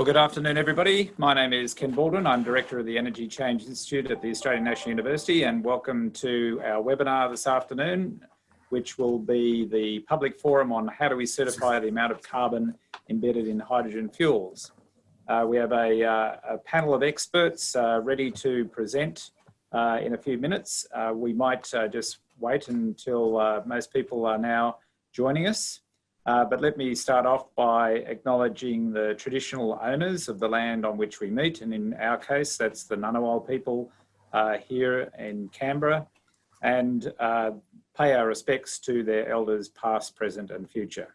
Well, good afternoon, everybody. My name is Ken Baldwin. I'm Director of the Energy Change Institute at the Australian National University and welcome to our webinar this afternoon, which will be the public forum on how do we certify the amount of carbon embedded in hydrogen fuels. Uh, we have a, uh, a, panel of experts uh, ready to present uh, in a few minutes. Uh, we might uh, just wait until most people are now joining us. But let me start off by acknowledging the traditional owners of the land on which we meet. And in our case, that's the Ngunnawal people here in Canberra and pay our respects to their elders past, present and future.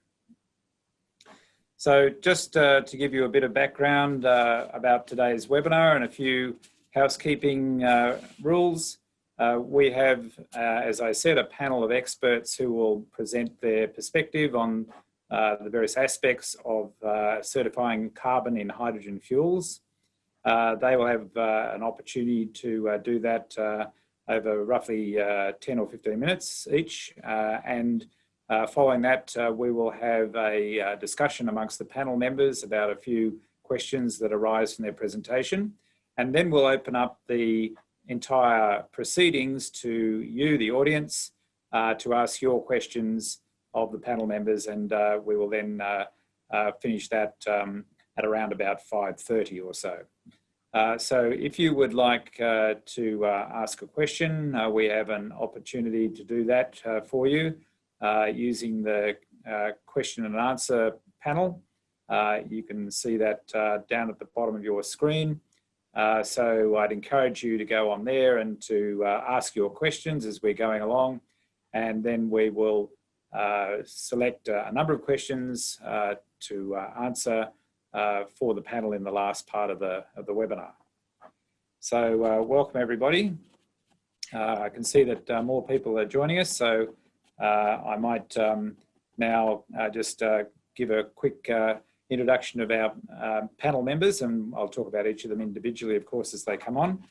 So just uh, to give you a bit of background uh, about today's webinar and a few housekeeping uh, rules, uh, we have, uh, as I said, a panel of experts who will present their perspective on uh, the various aspects of certifying carbon in hydrogen fuels. they will have an opportunity to do that over roughly 10 or 15 minutes each and uh, following that, uh, we will have a uh, discussion amongst the panel members about a few questions that arise from their presentation. And then we'll open up the entire proceedings to you, the audience, uh, to ask your questions of the panel members. And uh, we will then uh, finish that um, at around about 5.30 or so. so if you would like to ask a question, we have an opportunity to do that for you. Uh, using the uh, question and answer panel. Uh, you can see that down at the bottom of your screen. so I'd encourage you to go on there and to ask your questions as we're going along. And then we will select a number of questions to answer for the panel in the last part of the, of the webinar. So welcome everybody. Uh, I can see that uh, more people are joining us, so uh, I might um, now uh, just uh, give a quick introduction of our panel members and I'll talk about each of them individually, of course, as they come on.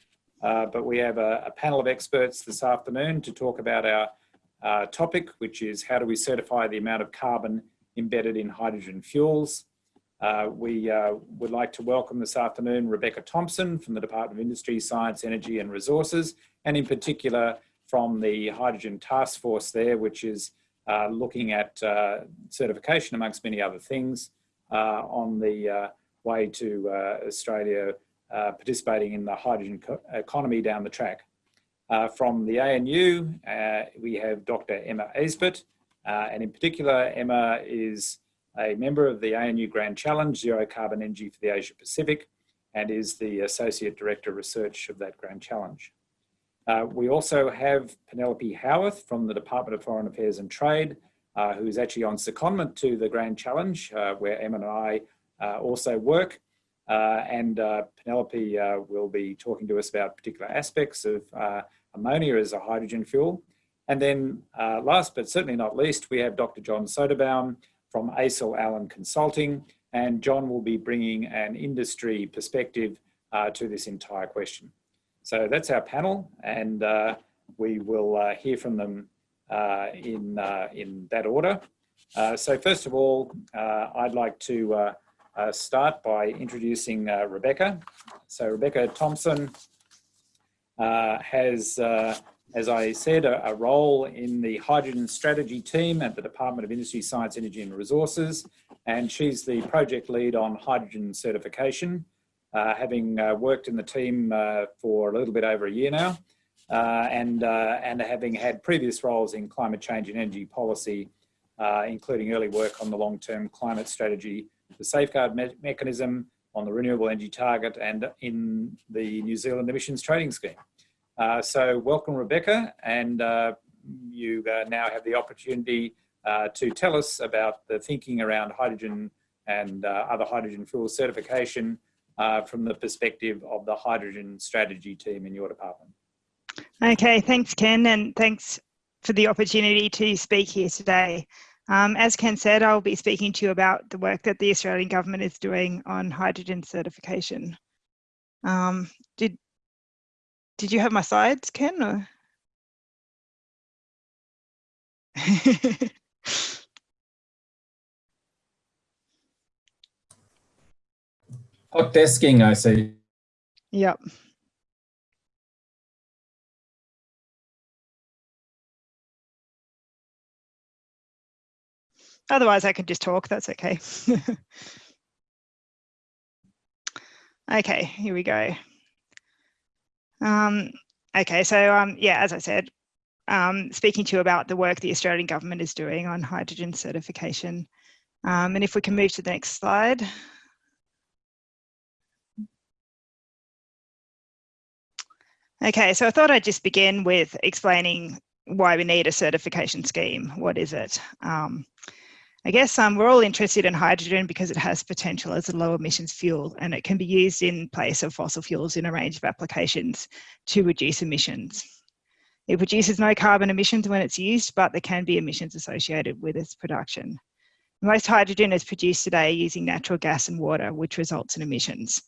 but we have a, a, panel of experts this afternoon to talk about our uh, topic, which is how do we certify the amount of carbon embedded in hydrogen fuels. Uh, we uh, would like to welcome this afternoon Rebecca Thompson from the Department of Industry, Science, Energy and Resources, and in particular from the Hydrogen Task Force there, which is uh, looking at uh, certification amongst many other things uh, on the uh, way to Australia participating in the hydrogen economy down the track. From the ANU, we have Dr. Emma Aisbett, and in particular, Emma is a member of the ANU Grand Challenge, Zero Carbon Energy for the Asia Pacific, and is the Associate Director Research of that Grand Challenge. Uh, we also have Penelope Howarth from the Department of Foreign Affairs and Trade, uh, who is actually on secondment to the Grand Challenge, uh, where Emma and I uh, also work. Uh, and uh, Penelope will be talking to us about particular aspects of ammonia as a hydrogen fuel. And then last but certainly not least, we have Dr. John Soderbaum from ACIL Allen Consulting, and John will be bringing an industry perspective to this entire question. So that's our panel and uh, we will uh, hear from them uh, in, uh, in that order. Uh, so first of all, uh, I'd like to Uh, start by introducing uh, Rebecca. So Rebecca Thompson uh, has, as I said, a, a, role in the hydrogen strategy team at the Department of Industry, Science, Energy and Resources. And she's the project lead on hydrogen certification. Uh, having uh, worked in the team uh, for a little bit over a year now, and, and having had previous roles in climate change and energy policy, including early work on the long-term climate strategy, the safeguard me mechanism, on the renewable energy target and in the New Zealand emissions trading scheme. Uh, so welcome Rebecca and uh, you uh, now have the opportunity to tell us about the thinking around hydrogen and other hydrogen fuel certification uh, from the perspective of the hydrogen strategy team in your department. Okay, thanks Ken and thanks for the opportunity to speak here today. Um, as Ken said, I'll be speaking to you about the work that the Australian government is doing on hydrogen certification. Um, did, did you have my slides, Ken? Or? Hot desking, I see. Yep. Otherwise, I could just talk. That's okay. okay, here we go. Um, okay, so um, yeah, as I said, um, speaking to you about the work the Australian government is doing on hydrogen certification. Um, and if we can move to the next slide. Okay, so I thought I'd just begin with explaining why we need a certification scheme. What is it? Um, I guess um, we're all interested in hydrogen because it has potential as a low emissions fuel and it can be used in place of fossil fuels in a range of applications to reduce emissions. It produces no carbon emissions when it's used, but there can be emissions associated with its production. Most hydrogen is produced today using natural gas and water, which results in emissions.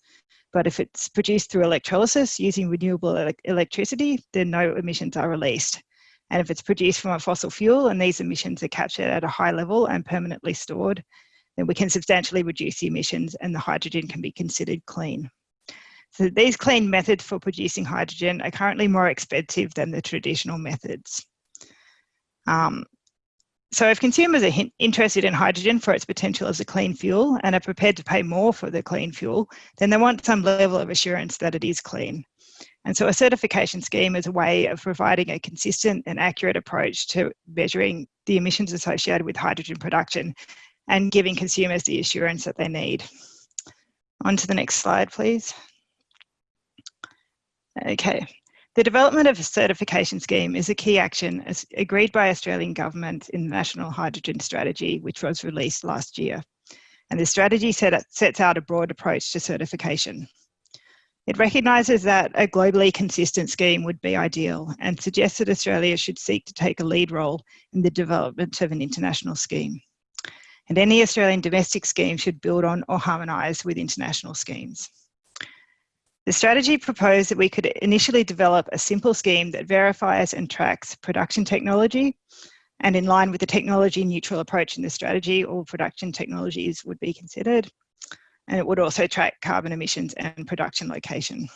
But if it's produced through electrolysis using renewable ele electricity, then no emissions are released. And if it's produced from a fossil fuel and these emissions are captured at a high level and permanently stored, then we can substantially reduce the emissions and the hydrogen can be considered clean. So these clean methods for producing hydrogen are currently more expensive than the traditional methods. Um, so if consumers are interested in hydrogen for its potential as a clean fuel and are prepared to pay more for the clean fuel, then they want some level of assurance that it is clean. And so a certification scheme is a way of providing a consistent and accurate approach to measuring the emissions associated with hydrogen production and giving consumers the assurance that they need. On to the next slide, please. Okay. The development of a certification scheme is a key action as agreed by Australian government in the National Hydrogen Strategy, which was released last year. And the strategy set, sets out a broad approach to certification. It recognises that a globally consistent scheme would be ideal and suggests that Australia should seek to take a lead role in the development of an international scheme. And any Australian domestic scheme should build on or harmonise with international schemes. The strategy proposed that we could initially develop a simple scheme that verifies and tracks production technology and in line with the technology neutral approach in the strategy, all production technologies would be considered and it would also track carbon emissions and production location.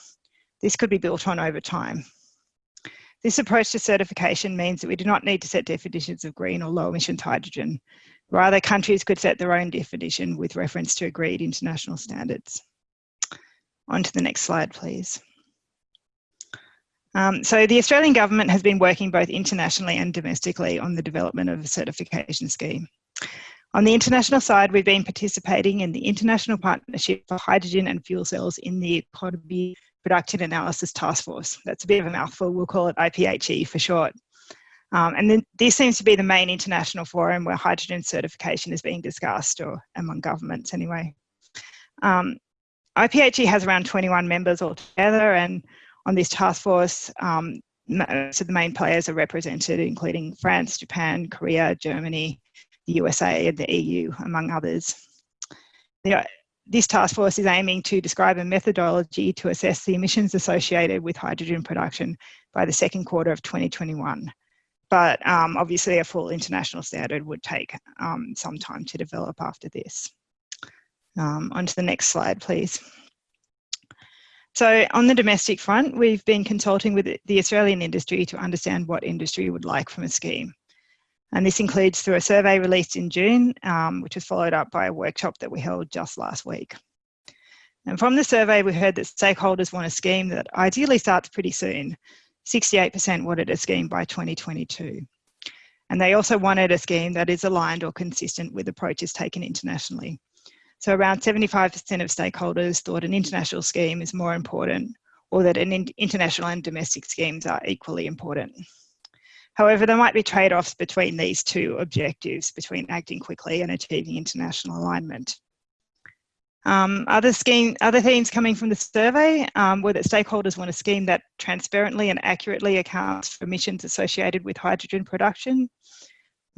This could be built on over time. This approach to certification means that we do not need to set definitions of green or low emissions hydrogen. Rather, countries could set their own definition with reference to agreed international standards. On to the next slide, please. Um, so the Australian government has been working both internationally and domestically on the development of a certification scheme. On the international side, we've been participating in the International Partnership for Hydrogen and Fuel Cells in the Economy Production Analysis Task Force. That's a bit of a mouthful, we'll call it IPHE for short. Um, and then this seems to be the main international forum where hydrogen certification is being discussed, or among governments anyway. Um, IPHE has around 21 members altogether, and on this task force, um, so the main players are represented, including France, Japan, Korea, Germany, the USA and the EU, among others. this task force is aiming to describe a methodology to assess the emissions associated with hydrogen production by the second quarter of 2021. But um, obviously a full international standard would take um, some time to develop after this. Um, on to the next slide, please. So on the domestic front, we've been consulting with the Australian industry to understand what industry would like from a scheme. And this includes through a survey released in June, um, which was followed up by a workshop that we held just last week. And from the survey, we heard that stakeholders want a scheme that ideally starts pretty soon. 68% wanted a scheme by 2022. And they also wanted a scheme that is aligned or consistent with approaches taken internationally. So around 75% of stakeholders thought an international scheme is more important or that an international and domestic schemes are equally important. However, there might be trade-offs between these two objectives, between acting quickly and achieving international alignment. Um, other, scheme, other themes coming from the survey um, were that stakeholders want a scheme that transparently and accurately accounts for emissions associated with hydrogen production.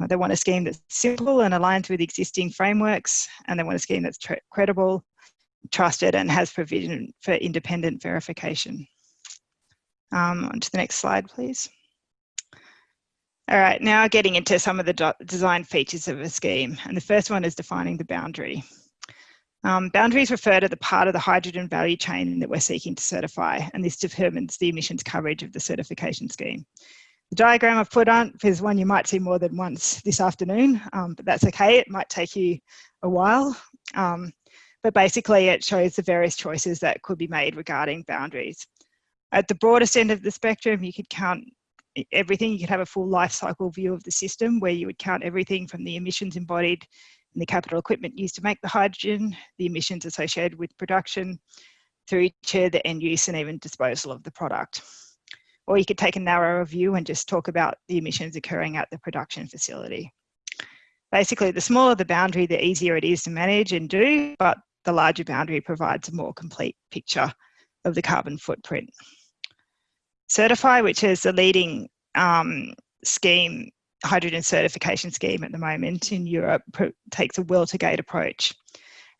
Uh, they want a scheme that's simple and aligned with existing frameworks, and they want a scheme that's credible, trusted, and has provision for independent verification. Um, on to the next slide, please. All right, now getting into some of the design features of a scheme. And the first one is defining the boundary. Um, boundaries refer to the part of the hydrogen value chain that we're seeking to certify, and this determines the emissions coverage of the certification scheme. The diagram I've put on is one you might see more than once this afternoon, um, but that's okay. It might take you a while. Um, but basically it shows the various choices that could be made regarding boundaries. At the broadest end of the spectrum, you could count everything. You could have a full life cycle view of the system where you would count everything from the emissions embodied in the capital equipment used to make the hydrogen, the emissions associated with production, through to the end use and even disposal of the product. Or you could take a narrower view and just talk about the emissions occurring at the production facility. Basically, the smaller the boundary, the easier it is to manage and do, but the larger boundary provides a more complete picture of the carbon footprint. CertifHy, which is the leading um, scheme, hydrogen certification scheme at the moment in Europe, takes a well to gate approach.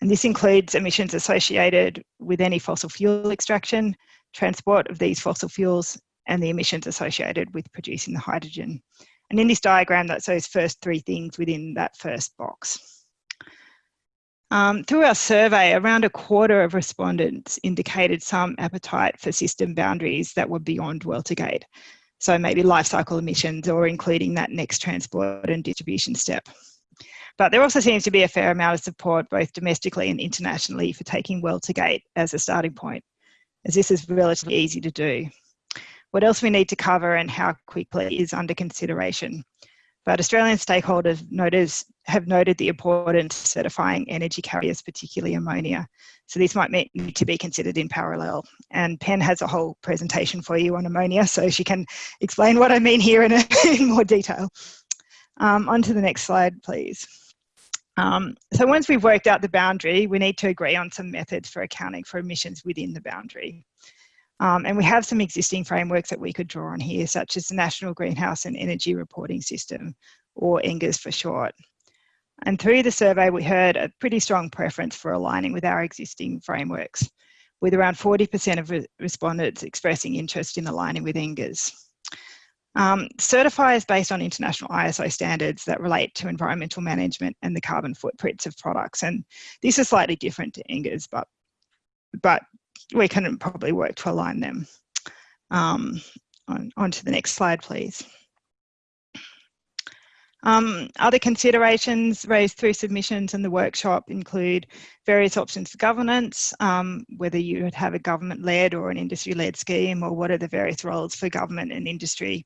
And this includes emissions associated with any fossil fuel extraction, transport of these fossil fuels, and the emissions associated with producing the hydrogen. And in this diagram, that's those first three things within that first box. Um, through our survey, around a quarter of respondents indicated some appetite for system boundaries that were beyond well-to-gate. So maybe life cycle emissions or including that next transport and distribution step. But there also seems to be a fair amount of support both domestically and internationally for taking well-to-gate as a starting point, as this is relatively easy to do. What else we need to cover and how quickly is under consideration. But Australian stakeholders notice, have noted the importance of certifying energy carriers, particularly ammonia. So this might need to be considered in parallel. And Pen has a whole presentation for you on ammonia, so she can explain what I mean here in, a, in more detail. Um, on to the next slide, please. Um, so once we've worked out the boundary, we need to agree on some methods for accounting for emissions within the boundary. Um, and we have some existing frameworks that we could draw on here, such as the National Greenhouse and Energy Reporting System, or NGERS for short. And through the survey, we heard a pretty strong preference for aligning with our existing frameworks, with around 40% of re respondents expressing interest in aligning with NGERS. Um, CertifHy is based on international ISO standards that relate to environmental management and the carbon footprints of products. And this is slightly different to NGERS, but, but we can probably work to align them. Um, on, on to the next slide, please. Um, other considerations raised through submissions in the workshop include various options for governance, um, whether you would have a government-led or an industry-led scheme, or what are the various roles for government and industry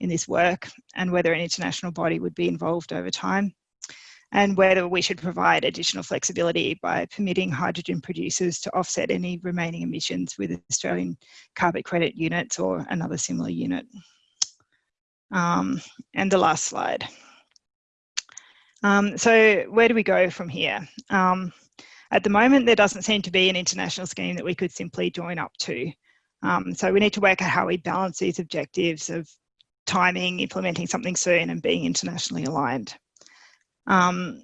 in this work, and whether an international body would be involved over time and whether we should provide additional flexibility by permitting hydrogen producers to offset any remaining emissions with Australian carbon credit units or another similar unit. Um, and the last slide. Um, so where do we go from here? Um, at the moment, there doesn't seem to be an international scheme that we could simply join up to. Um, so we need to work out how we balance these objectives of timing, implementing something soon and being internationally aligned. Um,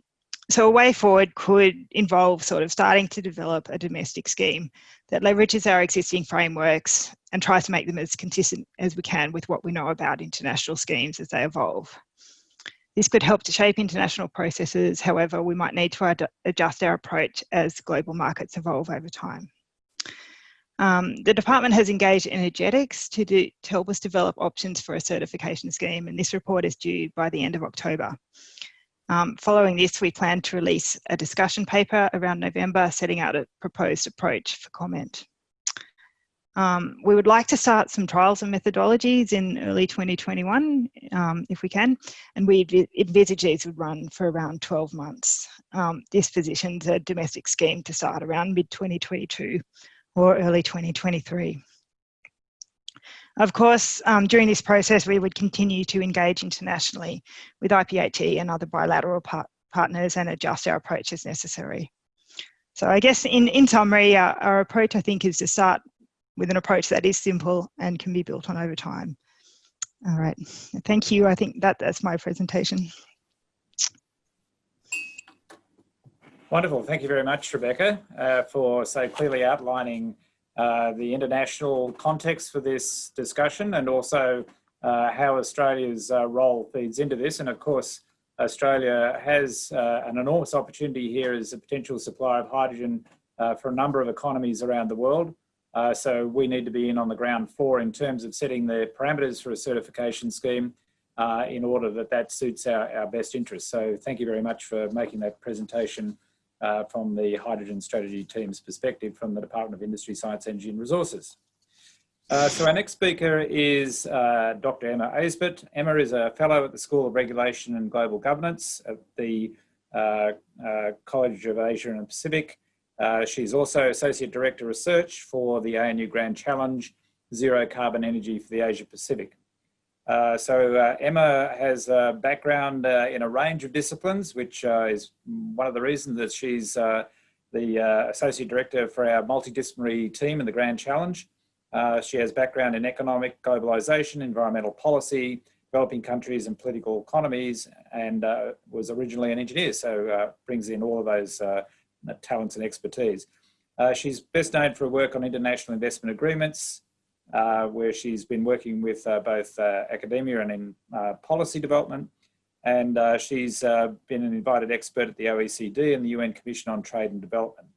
so a way forward could involve sort of starting to develop a domestic scheme that leverages our existing frameworks and tries to make them as consistent as we can with what we know about international schemes as they evolve. This could help to shape international processes, however, we might need to ad adjust our approach as global markets evolve over time. Um, the department has engaged Energetics to, do, to help us develop options for a certification scheme and this report is due by the end of October. Um, following this, we plan to release a discussion paper around November, setting out a proposed approach for comment. Um, we would like to start some trials and methodologies in early 2021, um, if we can, and we envisage these would run for around 12 months. Um, this positions a domestic scheme to start around mid-2022 or early 2023. Of course, um, during this process, we would continue to engage internationally with IPHE and other bilateral par partners and adjust our approach as necessary. So I guess in, in summary, our, our approach, I think, is to start with an approach that is simple and can be built on over time. All right, thank you. I think that that's my presentation. Wonderful. Thank you very much, Rebecca, uh, for so clearly outlining uh, the international context for this discussion and also uh, how Australia's uh, role feeds into this. And of course, Australia has uh, an enormous opportunity here as a potential supplier of hydrogen uh, for a number of economies around the world. So we need to be in on the ground floor in terms of setting the parameters for a certification scheme in order that that suits our, our best interests. So thank you very much for making that presentation uh, from the hydrogen strategy team's perspective from the Department of Industry, Science, Energy and Resources. Uh, so our next speaker is uh, Dr. Emma Aisbett. Emma is a fellow at the School of Regulation and Global Governance at the uh, uh College of Asia and Pacific. Uh, she's also Associate Director of Research for the ANU Grand Challenge Zero Carbon Energy for the Asia Pacific. Uh, so Emma has a background in a range of disciplines, which is one of the reasons that she's the Associate Director for our multidisciplinary team in the Grand Challenge. Uh, she has background in economic globalization, environmental policy, developing countries and political economies, and uh, was originally an engineer, so uh, brings in all of those uh, talents and expertise. Uh, she's best known for her work on international investment agreements, uh, where she's been working with both academia and in policy development. And she's been an invited expert at the OECD and the UN Commission on Trade and Development.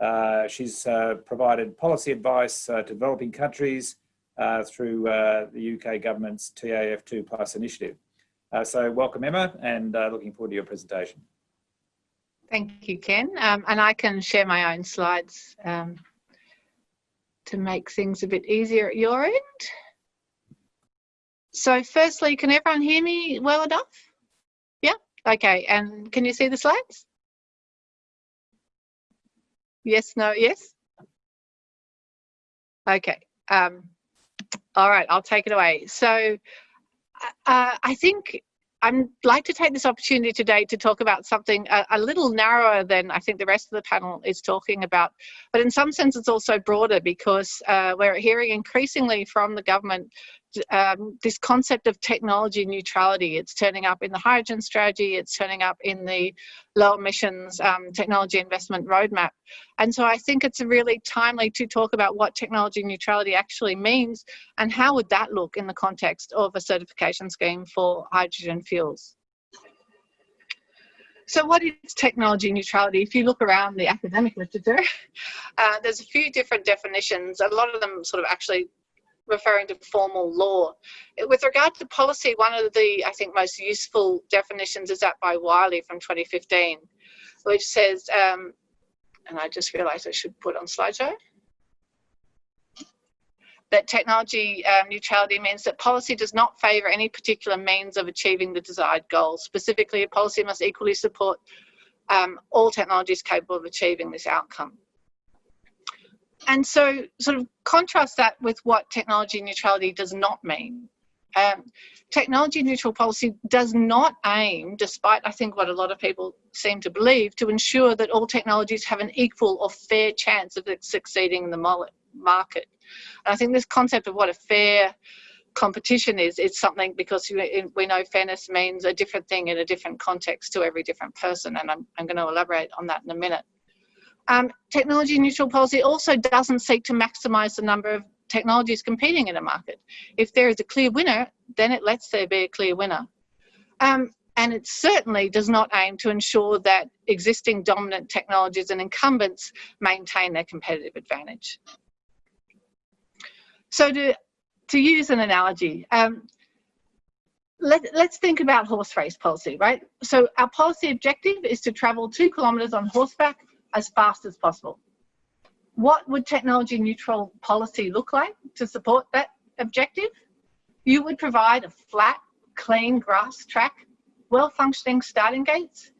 Uh, she's uh, provided policy advice uh, to developing countries uh, through uh, the UK government's TAF2 Plus initiative. Uh, so welcome Emma and looking forward to your presentation. Thank you, Ken. Um, and I can share my own slides um, to make things a bit easier at your end. So firstly, can everyone hear me well enough? Yeah, okay. And can you see the slides? Yes, no, yes? Okay. Um, all right, I'll take it away. So uh, I think I'd like to take this opportunity today to talk about something a, a, little narrower than I think the rest of the panel is talking about, but in some sense it's also broader because uh, we're hearing increasingly from the government um, this concept of technology neutrality. It's turning up in the hydrogen strategy, it's turning up in the low emissions um, technology investment roadmap. And so I think it's really timely to talk about what technology neutrality actually means and how would that look in the context of a certification scheme for hydrogen fuels. So what is technology neutrality? If you look around the academic literature, uh, there's a few different definitions. A lot of them sort of actually referring to formal law. With regard to policy, one of the, I think, most useful definitions is that by Wiley from 2015, which says, um, and I just realized I should put on slideshow, that technology um, neutrality means that policy does not favour any particular means of achieving the desired goal. Specifically, a policy must equally support um, all technologies capable of achieving this outcome and so sort of contrast that with what technology neutrality does not mean. Um, technology neutral policy does not aim, despite I think what a lot of people seem to believe, to ensure that all technologies have an equal or fair chance of succeeding in the market. And I think this concept of what a fair competition is, is something because we know fairness means a different thing in a different context to every different person. And I'm, I'm going to elaborate on that in a minute. Um, technology neutral policy also doesn't seek to maximize the number of technologies competing in a market. If there is a clear winner, then it lets there be a clear winner. Um, and it certainly does not aim to ensure that existing dominant technologies and incumbents maintain their competitive advantage. So to, to use an analogy, um, let, us think about horse race policy, right? So our policy objective is to travel two kilometres on horseback as fast as possible. What would technology neutral policy look like to support that objective? You would provide a flat, clean grass track, well-functioning starting gates,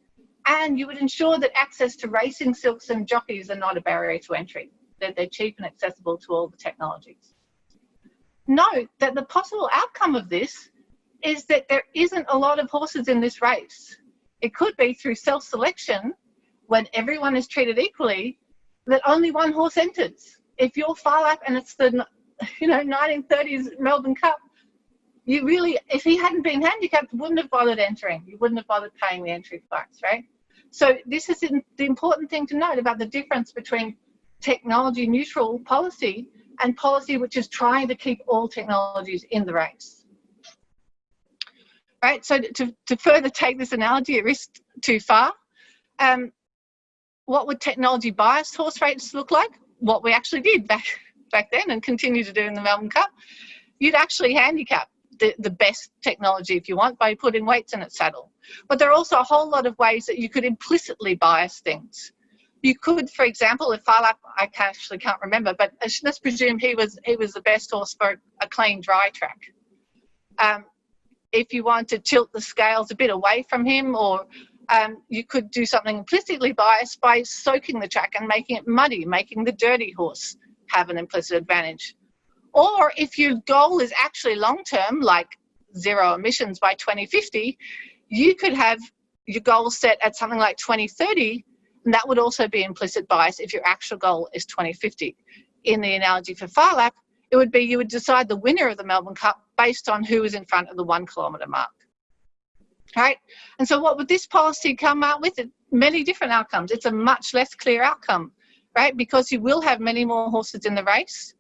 and you would ensure that access to racing silks and jockeys are not a barrier to entry, that they're cheap and accessible to all the technologies. Note that the possible outcome of this is that there isn't a lot of horses in this race. It could be through self-selection when everyone is treated equally, that only one horse enters. If you're Phar Lap and it's the you know 1930s Melbourne Cup, you really, if he hadn't been handicapped, wouldn't have bothered entering. You wouldn't have bothered paying the entry price, right? So this is the important thing to note about the difference between technology neutral policy and policy which is trying to keep all technologies in the race. right? So to, to further take this analogy at risk too far, um, what would technology biased horse race look like? What we actually did back, back then and continue to do in the Melbourne Cup. You'd actually handicap the, the best technology if you want by putting weights in its saddle. But there are also a whole lot of ways that you could implicitly bias things. You could, for example, if Phar Lap, I actually can't remember, but let's presume he was he was the best horse for a clean dry track. Um, if you want to tilt the scales a bit away from him or um, you could do something implicitly biased by soaking the track and making it muddy, making the dirty horse have an implicit advantage. Or if your goal is actually long term, like zero emissions by 2050, you could have your goal set at something like 2030, and that would also be implicit bias if your actual goal is 2050. In the analogy for Phar Lap, it would be you would decide the winner of the Melbourne Cup based on who is in front of the one kilometre mark. Right? And so what would this policy come out with? Many different outcomes. It's a much less clear outcome, right? Because you will have many more horses in the race.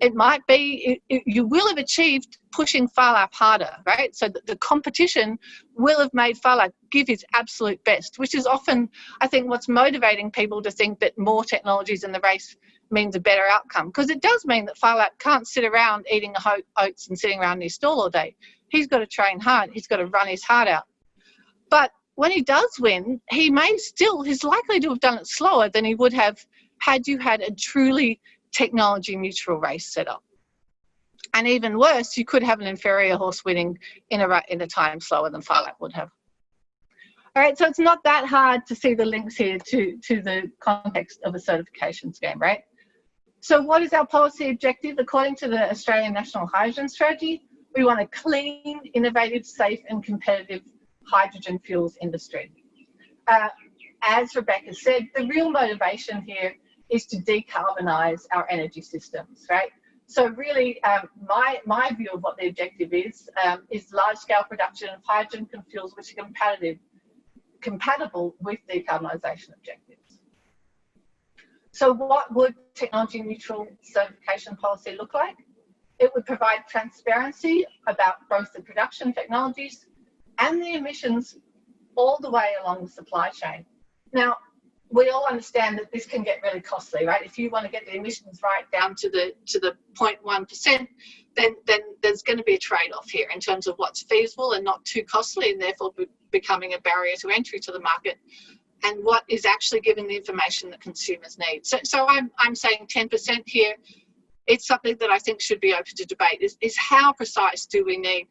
It might be, it, it, you will have achieved pushing Phar Lap harder, right? So the, the competition will have made Phar Lap give his absolute best, which is often, I think, what's motivating people to think that more technologies in the race means a better outcome because it does mean that Phar Lap can't sit around eating oats and sitting around in his stall all day. He's got to train hard. He's got to run his heart out. But when he does win, he may still, he's likely to have done it slower than he would have had you had a truly technology neutral race set up. And even worse, you could have an inferior horse winning in a, in a time slower than Phar Lap would have. All right, so it's not that hard to see the links here to, to the context of a certification scheme, right? So what is our policy objective? According to the Australian National Hydrogen Strategy, we want a clean, innovative, safe and competitive hydrogen fuels industry. Uh, as Rebecca said, the real motivation here is to decarbonise our energy systems, right? So really, um, my, my view of what the objective is, um, is large-scale production of hydrogen fuels which are competitive, compatible with decarbonisation objectives. So what would technology neutral certification policy look like? It would provide transparency about both the production technologies and the emissions all the way along the supply chain. Now, we all understand that this can get really costly, right? If you want to get the emissions right down to the to the 0.1%, then then there's going to be a trade-off here in terms of what's feasible and not too costly, and therefore be becoming a barrier to entry to the market and what is actually giving the information that consumers need. So, so I'm, I'm saying 10% here. It's something that I think should be open to debate is, is how precise do we need?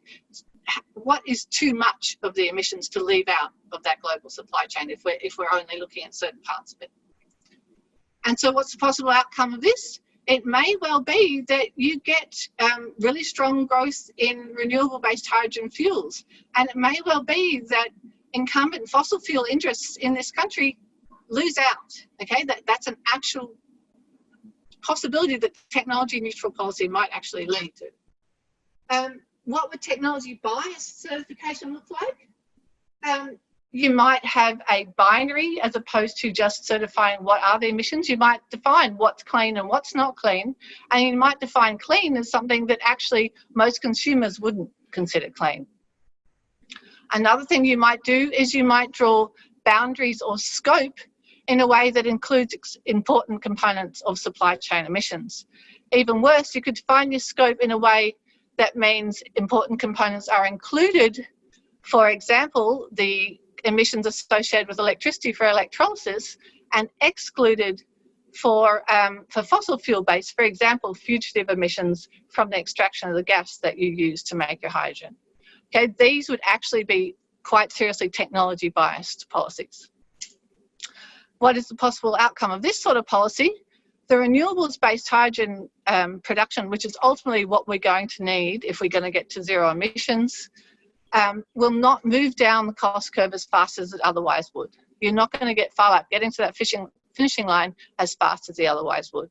What is too much of the emissions to leave out of that global supply chain if we're, if we're only looking at certain parts of it? And so what's the possible outcome of this? It may well be that you get um, really strong growth in renewable based hydrogen fuels. And it may well be that incumbent fossil fuel interests in this country lose out. Okay, that, that's an actual possibility that technology neutral policy might actually lead to. Um, what would technology bias certification look like? Um, you might have a binary as opposed to just certifying what are the emissions. You might define what's clean and what's not clean. And you might define clean as something that actually most consumers wouldn't consider clean. Another thing you might do is you might draw boundaries or scope in a way that includes important components of supply chain emissions. Even worse, you could define your scope in a way that means important components are included. For example, the emissions associated with electricity for electrolysis and excluded for, um, for fossil fuel based, for example, fugitive emissions from the extraction of the gas that you use to make your hydrogen. Okay, these would actually be quite seriously technology biased policies. What is the possible outcome of this sort of policy? The renewables based hydrogen um, production, which is ultimately what we're going to need if we're going to get to zero emissions, um, will not move down the cost curve as fast as it otherwise would. You're not going to get far up getting to that fishing, finishing line as fast as he otherwise would.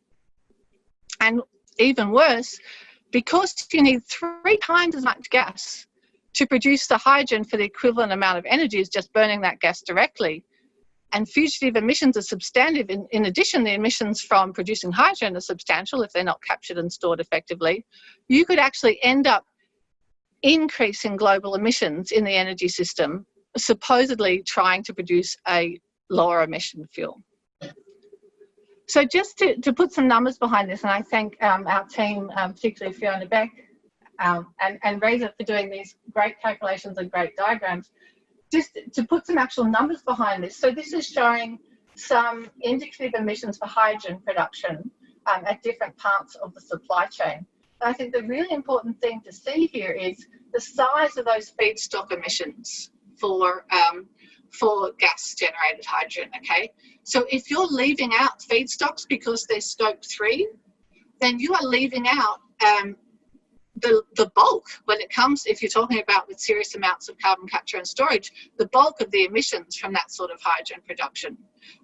And even worse, because you need three times as much gas to produce the hydrogen for the equivalent amount of energy as just burning that gas directly. And fugitive emissions are substantive. In, in addition, the emissions from producing hydrogen are substantial if they're not captured and stored effectively. You could actually end up increasing global emissions in the energy system, supposedly trying to produce a lower emission fuel. So just to, to put some numbers behind this, and I thank um, our team, um, particularly Fiona Beck um, and, and Reza for doing these great calculations and great diagrams, just to put some actual numbers behind this. So this is showing some indicative emissions for hydrogen production um, at different parts of the supply chain. And I think the really important thing to see here is the size of those feedstock emissions for um, for gas generated hydrogen, okay? So if you're leaving out feedstocks because they're scope three, then you are leaving out um, the, the bulk when it comes, if you're talking about with serious amounts of carbon capture and storage, the bulk of the emissions from that sort of hydrogen production.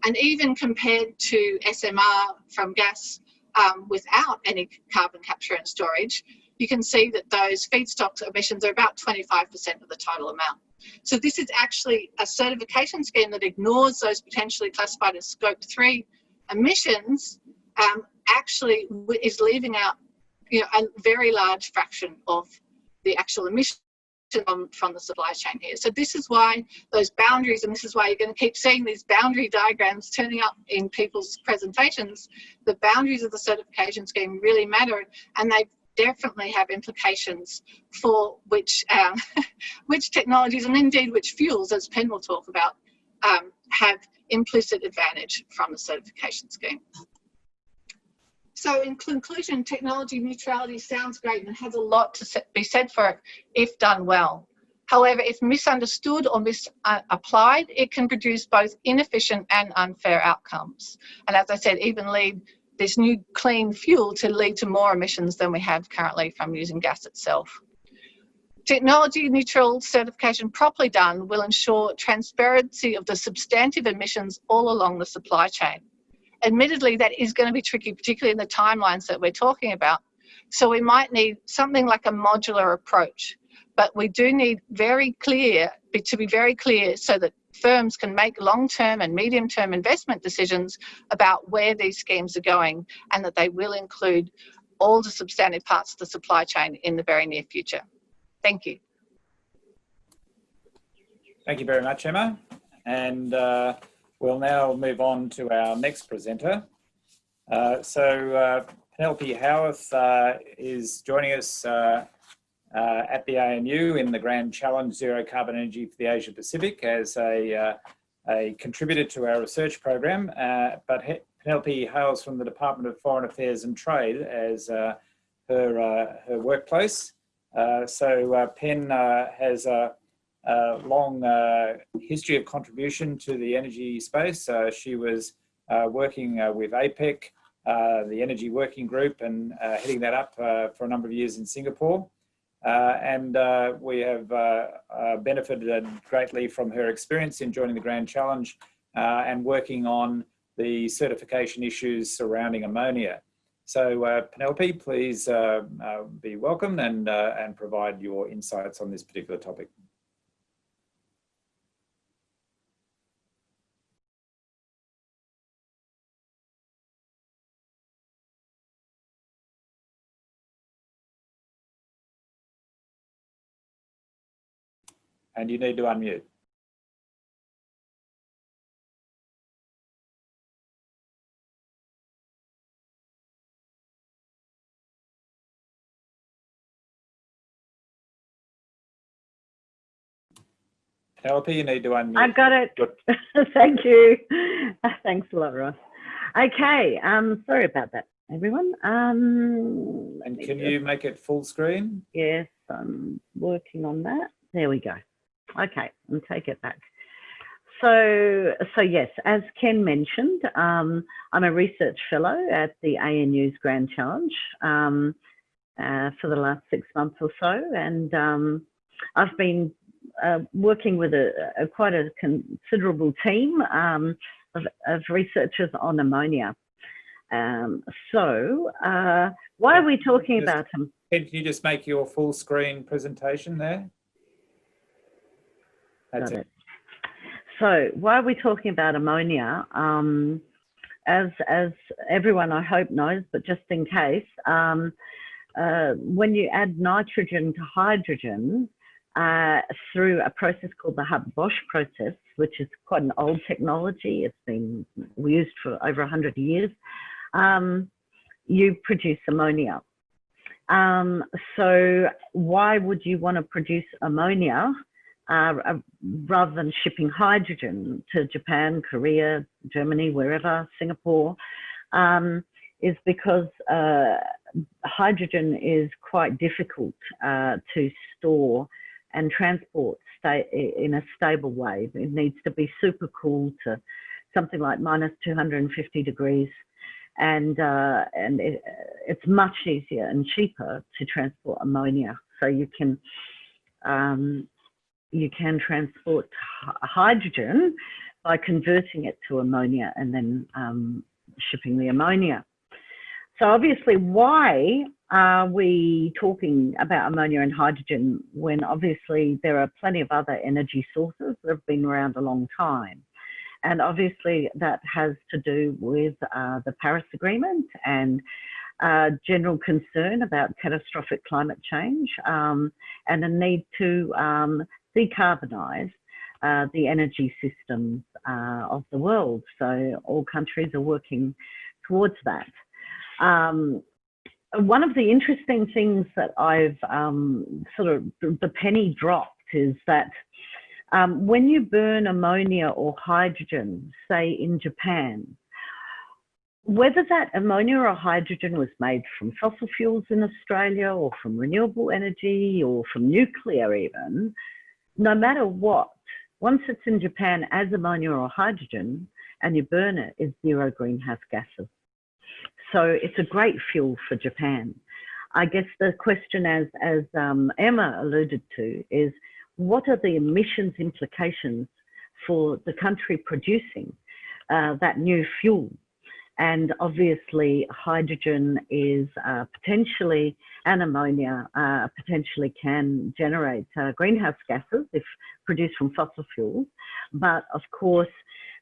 And even compared to SMR from gas um, without any carbon capture and storage, you can see that those feedstock emissions are about 25% of the total amount. So this is actually a certification scheme that ignores those potentially classified as scope three emissions, um, actually is leaving out you know, a very large fraction of the actual emissions from, from the supply chain here. So this is why those boundaries, and this is why you're going to keep seeing these boundary diagrams turning up in people's presentations, the boundaries of the certification scheme really matter and they definitely have implications for which um, which technologies and indeed which fuels, as Pen will talk about, um, have implicit advantage from the certification scheme. So in conclusion, technology neutrality sounds great and has a lot to be said for it if done well. However, if misunderstood or misapplied, uh, it can produce both inefficient and unfair outcomes. And as I said, even lead this new clean fuel to lead to more emissions than we have currently from using gas itself. Technology neutral certification properly done will ensure transparency of the substantive emissions all along the supply chain. Admittedly, that is going to be tricky, particularly in the timelines that we're talking about. So we might need something like a modular approach, but we do need very clear, to be very clear so that firms can make long-term and medium-term investment decisions about where these schemes are going and that they will include all the substantive parts of the supply chain in the very near future. Thank you. Thank you very much, Emma. And uh, we'll now move on to our next presenter. Uh, so uh, Penelope Howarth uh, is joining us uh, uh, at the ANU in the Grand Challenge Zero Carbon Energy for the Asia Pacific as a, uh, a contributor to our research program. But Penelope hails from the Department of Foreign Affairs and Trade as her, her workplace. So Pen has a, a long history of contribution to the energy space. she was working with APEC, the Energy Working Group, and heading that up for a number of years in Singapore. Uh, and uh, we have uh, uh, benefited greatly from her experience in joining the Grand Challenge uh, and working on the certification issues surrounding ammonia. So uh, Penelope, please be welcome and, and provide your insights on this particular topic. And you need to unmute. Penelope, you need to unmute. I've got it. Thank you. Thanks a lot, Ross. Okay, um, sorry about that, everyone. Um, and can you make it full screen? Yes, I'm working on that. There we go. Okay, and take it back. So, so yes, as Ken mentioned, um, I'm a research fellow at the ANU's Grand Challenge um, uh, for the last six months or so, and um, I've been uh, working with a, a, quite a considerable team um, of, of, researchers on ammonia. Um, so, uh, why are we talking just, about them? Can you just make your full screen presentation there? That's it. it. So why are we talking about ammonia? Um, as, as everyone I hope knows, but just in case, um, uh, when you add nitrogen to hydrogen uh, through a process called the Haber-Bosch process, which is quite an old technology. It's been used for over 100 years. Um, you produce ammonia. Um, so why would you want to produce ammonia uh, uh, rather than shipping hydrogen to Japan, Korea, Germany, wherever, Singapore, um, is because uh, hydrogen is quite difficult uh, to store and transport in a stable way. It needs to be super cool to something like minus 250 degrees and uh, and it, it's much easier and cheaper to transport ammonia. So you can um, you can transport hydrogen by converting it to ammonia and then um, shipping the ammonia. So obviously, why are we talking about ammonia and hydrogen when obviously there are plenty of other energy sources that have been around a long time? And obviously that has to do with uh, the Paris Agreement and uh, general concern about catastrophic climate change um, and a need to um, decarbonise uh, the energy systems uh, of the world. So all countries are working towards that. Um, one of the interesting things that I've um, sort of the penny dropped is that um, when you burn ammonia or hydrogen, say in Japan, whether that ammonia or hydrogen was made from fossil fuels in Australia or from renewable energy or from nuclear even, no matter what, once it's in Japan as ammonia or hydrogen and you burn it, it's zero greenhouse gases. So it's a great fuel for Japan. I guess the question, as, as um, Emma alluded to, is what are the emissions implications for the country producing uh, that new fuel? And obviously, hydrogen is uh, potentially, and ammonia uh, potentially can generate uh, greenhouse gases if produced from fossil fuels. But of course,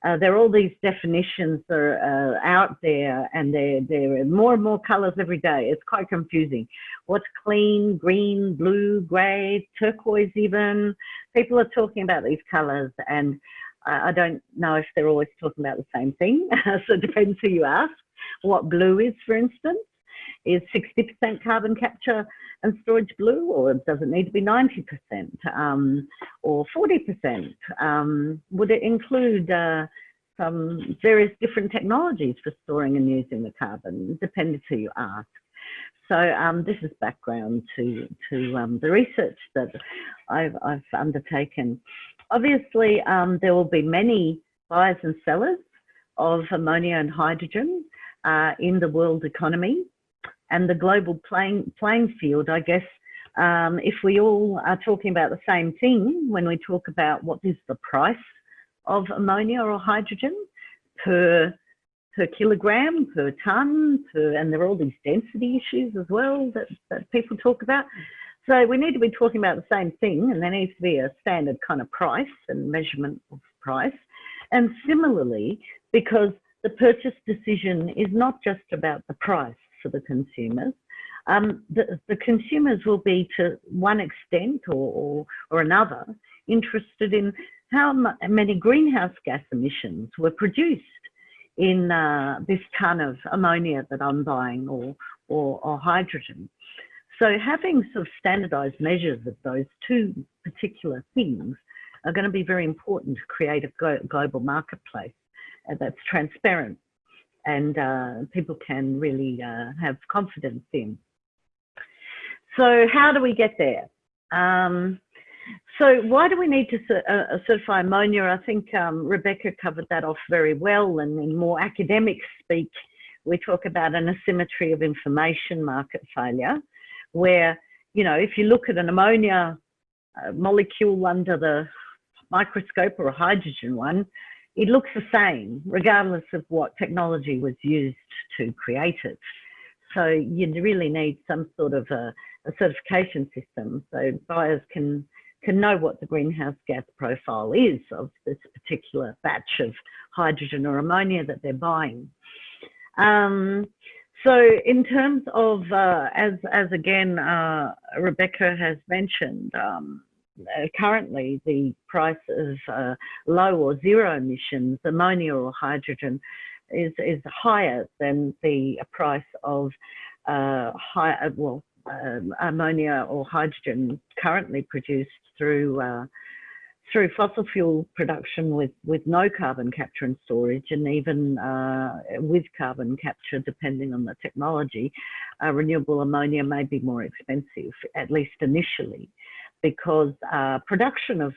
uh, there are all these definitions that are uh, out there and there are more and more colors every day. It's quite confusing. What's clean, green, blue, gray, turquoise even? People are talking about these colors and I don't know if they're always talking about the same thing. so it depends who you ask. What blue is, for instance, is 60% carbon capture and storage blue, or does it need to be 90% um, or 40%? Um, would it include uh, some various different technologies for storing and using the carbon? Depends who you ask. So um, this is background to, to um, the research that I've, I've undertaken. Obviously, um, there will be many buyers and sellers of ammonia and hydrogen uh, in the world economy and the global playing, playing field, I guess, um, if we all are talking about the same thing when we talk about what is the price of ammonia or hydrogen per per kilogram, per ton, per, and there are all these density issues as well that, that people talk about. So we need to be talking about the same thing and there needs to be a standard kind of price and measurement of price. And similarly, because the purchase decision is not just about the price, for the consumers. Um, the, the, consumers will be to one extent or, or, or another interested in how many greenhouse gas emissions were produced in uh, this ton of ammonia that I'm buying or, or, or, hydrogen. So having sort of standardized measures of those two particular things are going to be very important to create a global marketplace that's transparent and uh, people can really uh, have confidence in. So how do we get there? Um, so why do we need to uh, certify ammonia? I think um, Rebecca covered that off very well and in more academic speak, we talk about an asymmetry of information market failure, where, you know, if you look at an ammonia uh, molecule under the microscope or a hydrogen one, it looks the same regardless of what technology was used to create it. So you really need some sort of a, a certification system so buyers can can know what the greenhouse gas profile is of this particular batch of hydrogen or ammonia that they're buying. Um, So in terms of, uh, as, as again, uh, Rebecca has mentioned, um, uh, currently the price of uh, low or zero emissions ammonia or hydrogen is, is higher than the price of uh, high, uh, well, um, ammonia or hydrogen currently produced through through fossil fuel production with, with no carbon capture and storage and even uh, with carbon capture, depending on the technology, uh, renewable ammonia may be more expensive, at least initially, because uh, production of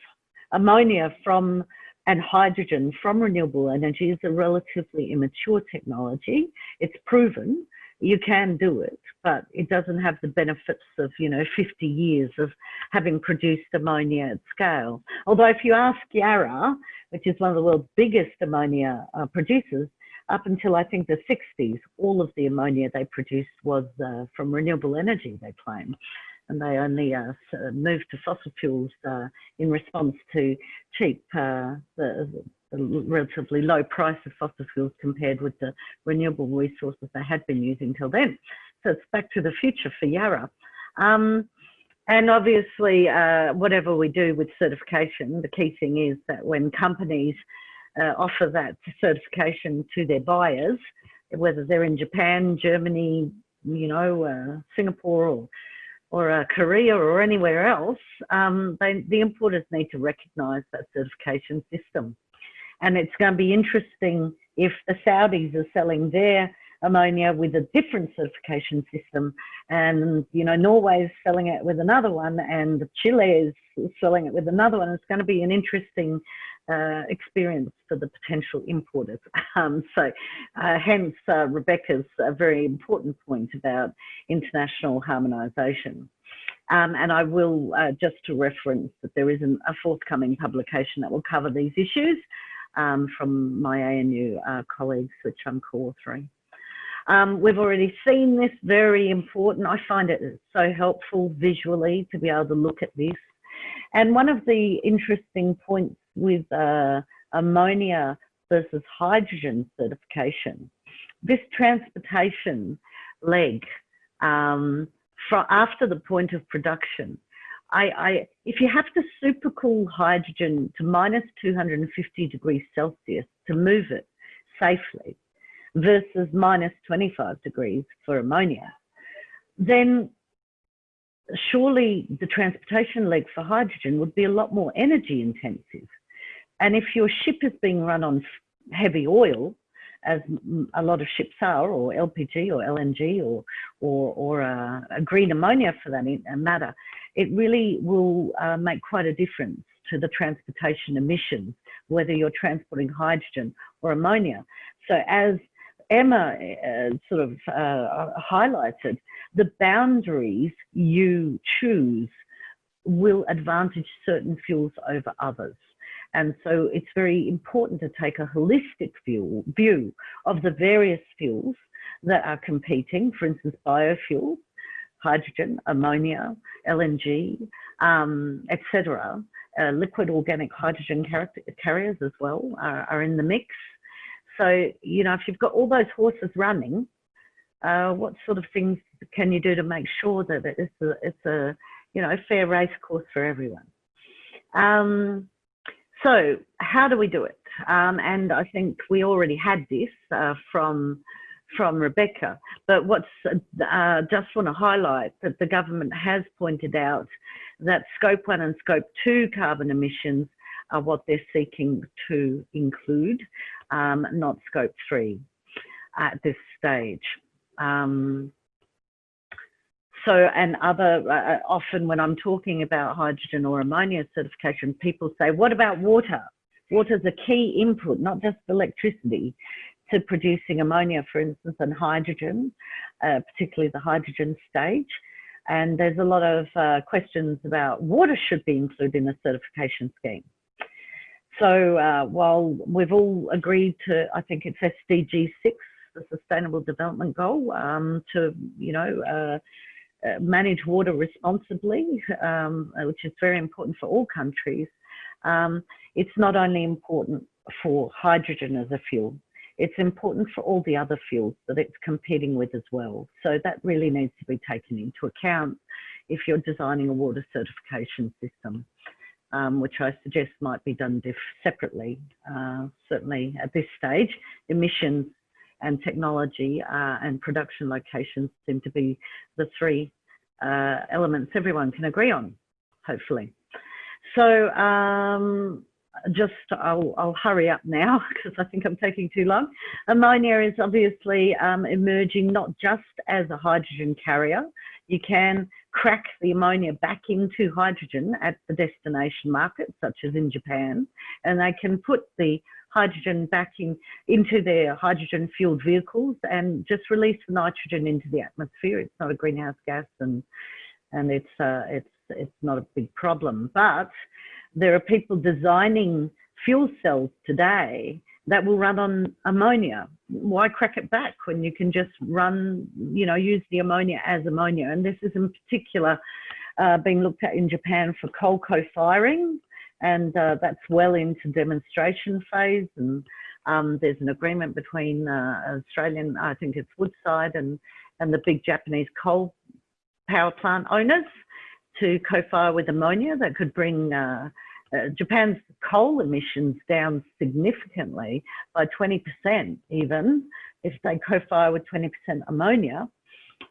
ammonia from and hydrogen from renewable energy is a relatively immature technology. It's proven, you can do it, but it doesn't have the benefits of, you know, 50 years of having produced ammonia at scale. Although if you ask Yara, which is one of the world's biggest ammonia uh, producers, up until I think the 60s, all of the ammonia they produced was uh, from renewable energy, they claim. And they only uh, moved to fossil fuels uh, in response to cheap, uh, the, relatively low price of fossil fuels compared with the renewable resources they had been using till then. So it's back to the future for Yara. Um, and obviously, uh, whatever we do with certification, the key thing is that when companies uh, offer that certification to their buyers, whether they're in Japan, Germany, you know, uh, Singapore or or uh, Korea or anywhere else, um, they, the importers need to recognise that certification system. And it's going to be interesting if the Saudis are selling their ammonia with a different certification system. And you know Norway is selling it with another one and Chile is selling it with another one. It's going to be an interesting uh, experience for the potential importers. Um, so uh, hence uh, Rebecca's very important point about international harmonization. Um, and I will uh, just to reference that there is an, a forthcoming publication that will cover these issues um, from my ANU uh, colleagues, which I'm co-authoring. Um, we've already seen this, very important. I find it so helpful visually to be able to look at this. And one of the interesting points with uh, ammonia versus hydrogen certification, this transportation leg um, after the point of production I, I, if you have to supercool hydrogen to minus 250 degrees Celsius to move it safely versus minus 25 degrees for ammonia, then surely the transportation leg for hydrogen would be a lot more energy intensive. And if your ship is being run on heavy oil, as a lot of ships are, or LPG or LNG or or, or a, a green ammonia for that matter, it really will uh, make quite a difference to the transportation emissions, whether you're transporting hydrogen or ammonia. So as Emma uh, sort of uh, highlighted, the boundaries you choose will advantage certain fuels over others. And so it's very important to take a holistic view, view of the various fuels that are competing, for instance, biofuels, hydrogen, ammonia, LNG, um, etc. Uh, liquid organic hydrogen car carriers as well are, are, in the mix. So, you know, if you've got all those horses running, uh, what sort of things can you do to make sure that it's a, it's a you know, fair race course for everyone? Um, so how do we do it? Um, and I think we already had this uh, from from Rebecca. But what's uh, just want to highlight that the government has pointed out that scope one and scope two carbon emissions are what they're seeking to include, um, not scope three at this stage. Um, so, and other, uh, uh, often when I'm talking about hydrogen or ammonia certification, people say, what about water? Water is a key input, not just electricity to producing ammonia, for instance, and hydrogen, uh, particularly the hydrogen stage. And there's a lot of uh, questions about water should be included in a certification scheme. So uh, while we've all agreed to, I think it's SDG 6, the Sustainable Development Goal, um, to, you know, uh, uh, manage water responsibly, um, which is very important for all countries. Um, it's not only important for hydrogen as a fuel, it's important for all the other fuels that it's competing with as well. So that really needs to be taken into account if you're designing a water certification system, um, which I suggest might be done separately. Uh, certainly at this stage, emissions and technology uh, and production locations seem to be the three uh, elements everyone can agree on, hopefully. So um, just I'll, I'll, hurry up now because I think I'm taking too long. Ammonia is obviously um, emerging not just as a hydrogen carrier. You can crack the ammonia back into hydrogen at the destination market, such as in Japan, and they can put the hydrogen back in, into their hydrogen fueled vehicles and just release the nitrogen into the atmosphere. It's not a greenhouse gas and and it's uh, it's it's not a big problem. But there are people designing fuel cells today that will run on ammonia. Why crack it back when you can just run, you know, use the ammonia as ammonia? And this is in particular uh, being looked at in Japan for coal co-firing and uh, that's well into demonstration phase. And um, there's an agreement between uh, Australian, I think it's Woodside, and and the big Japanese coal power plant owners to co-fire with ammonia that could bring uh, uh Japan's coal emissions down significantly by 20% even if they co-fire with 20% ammonia.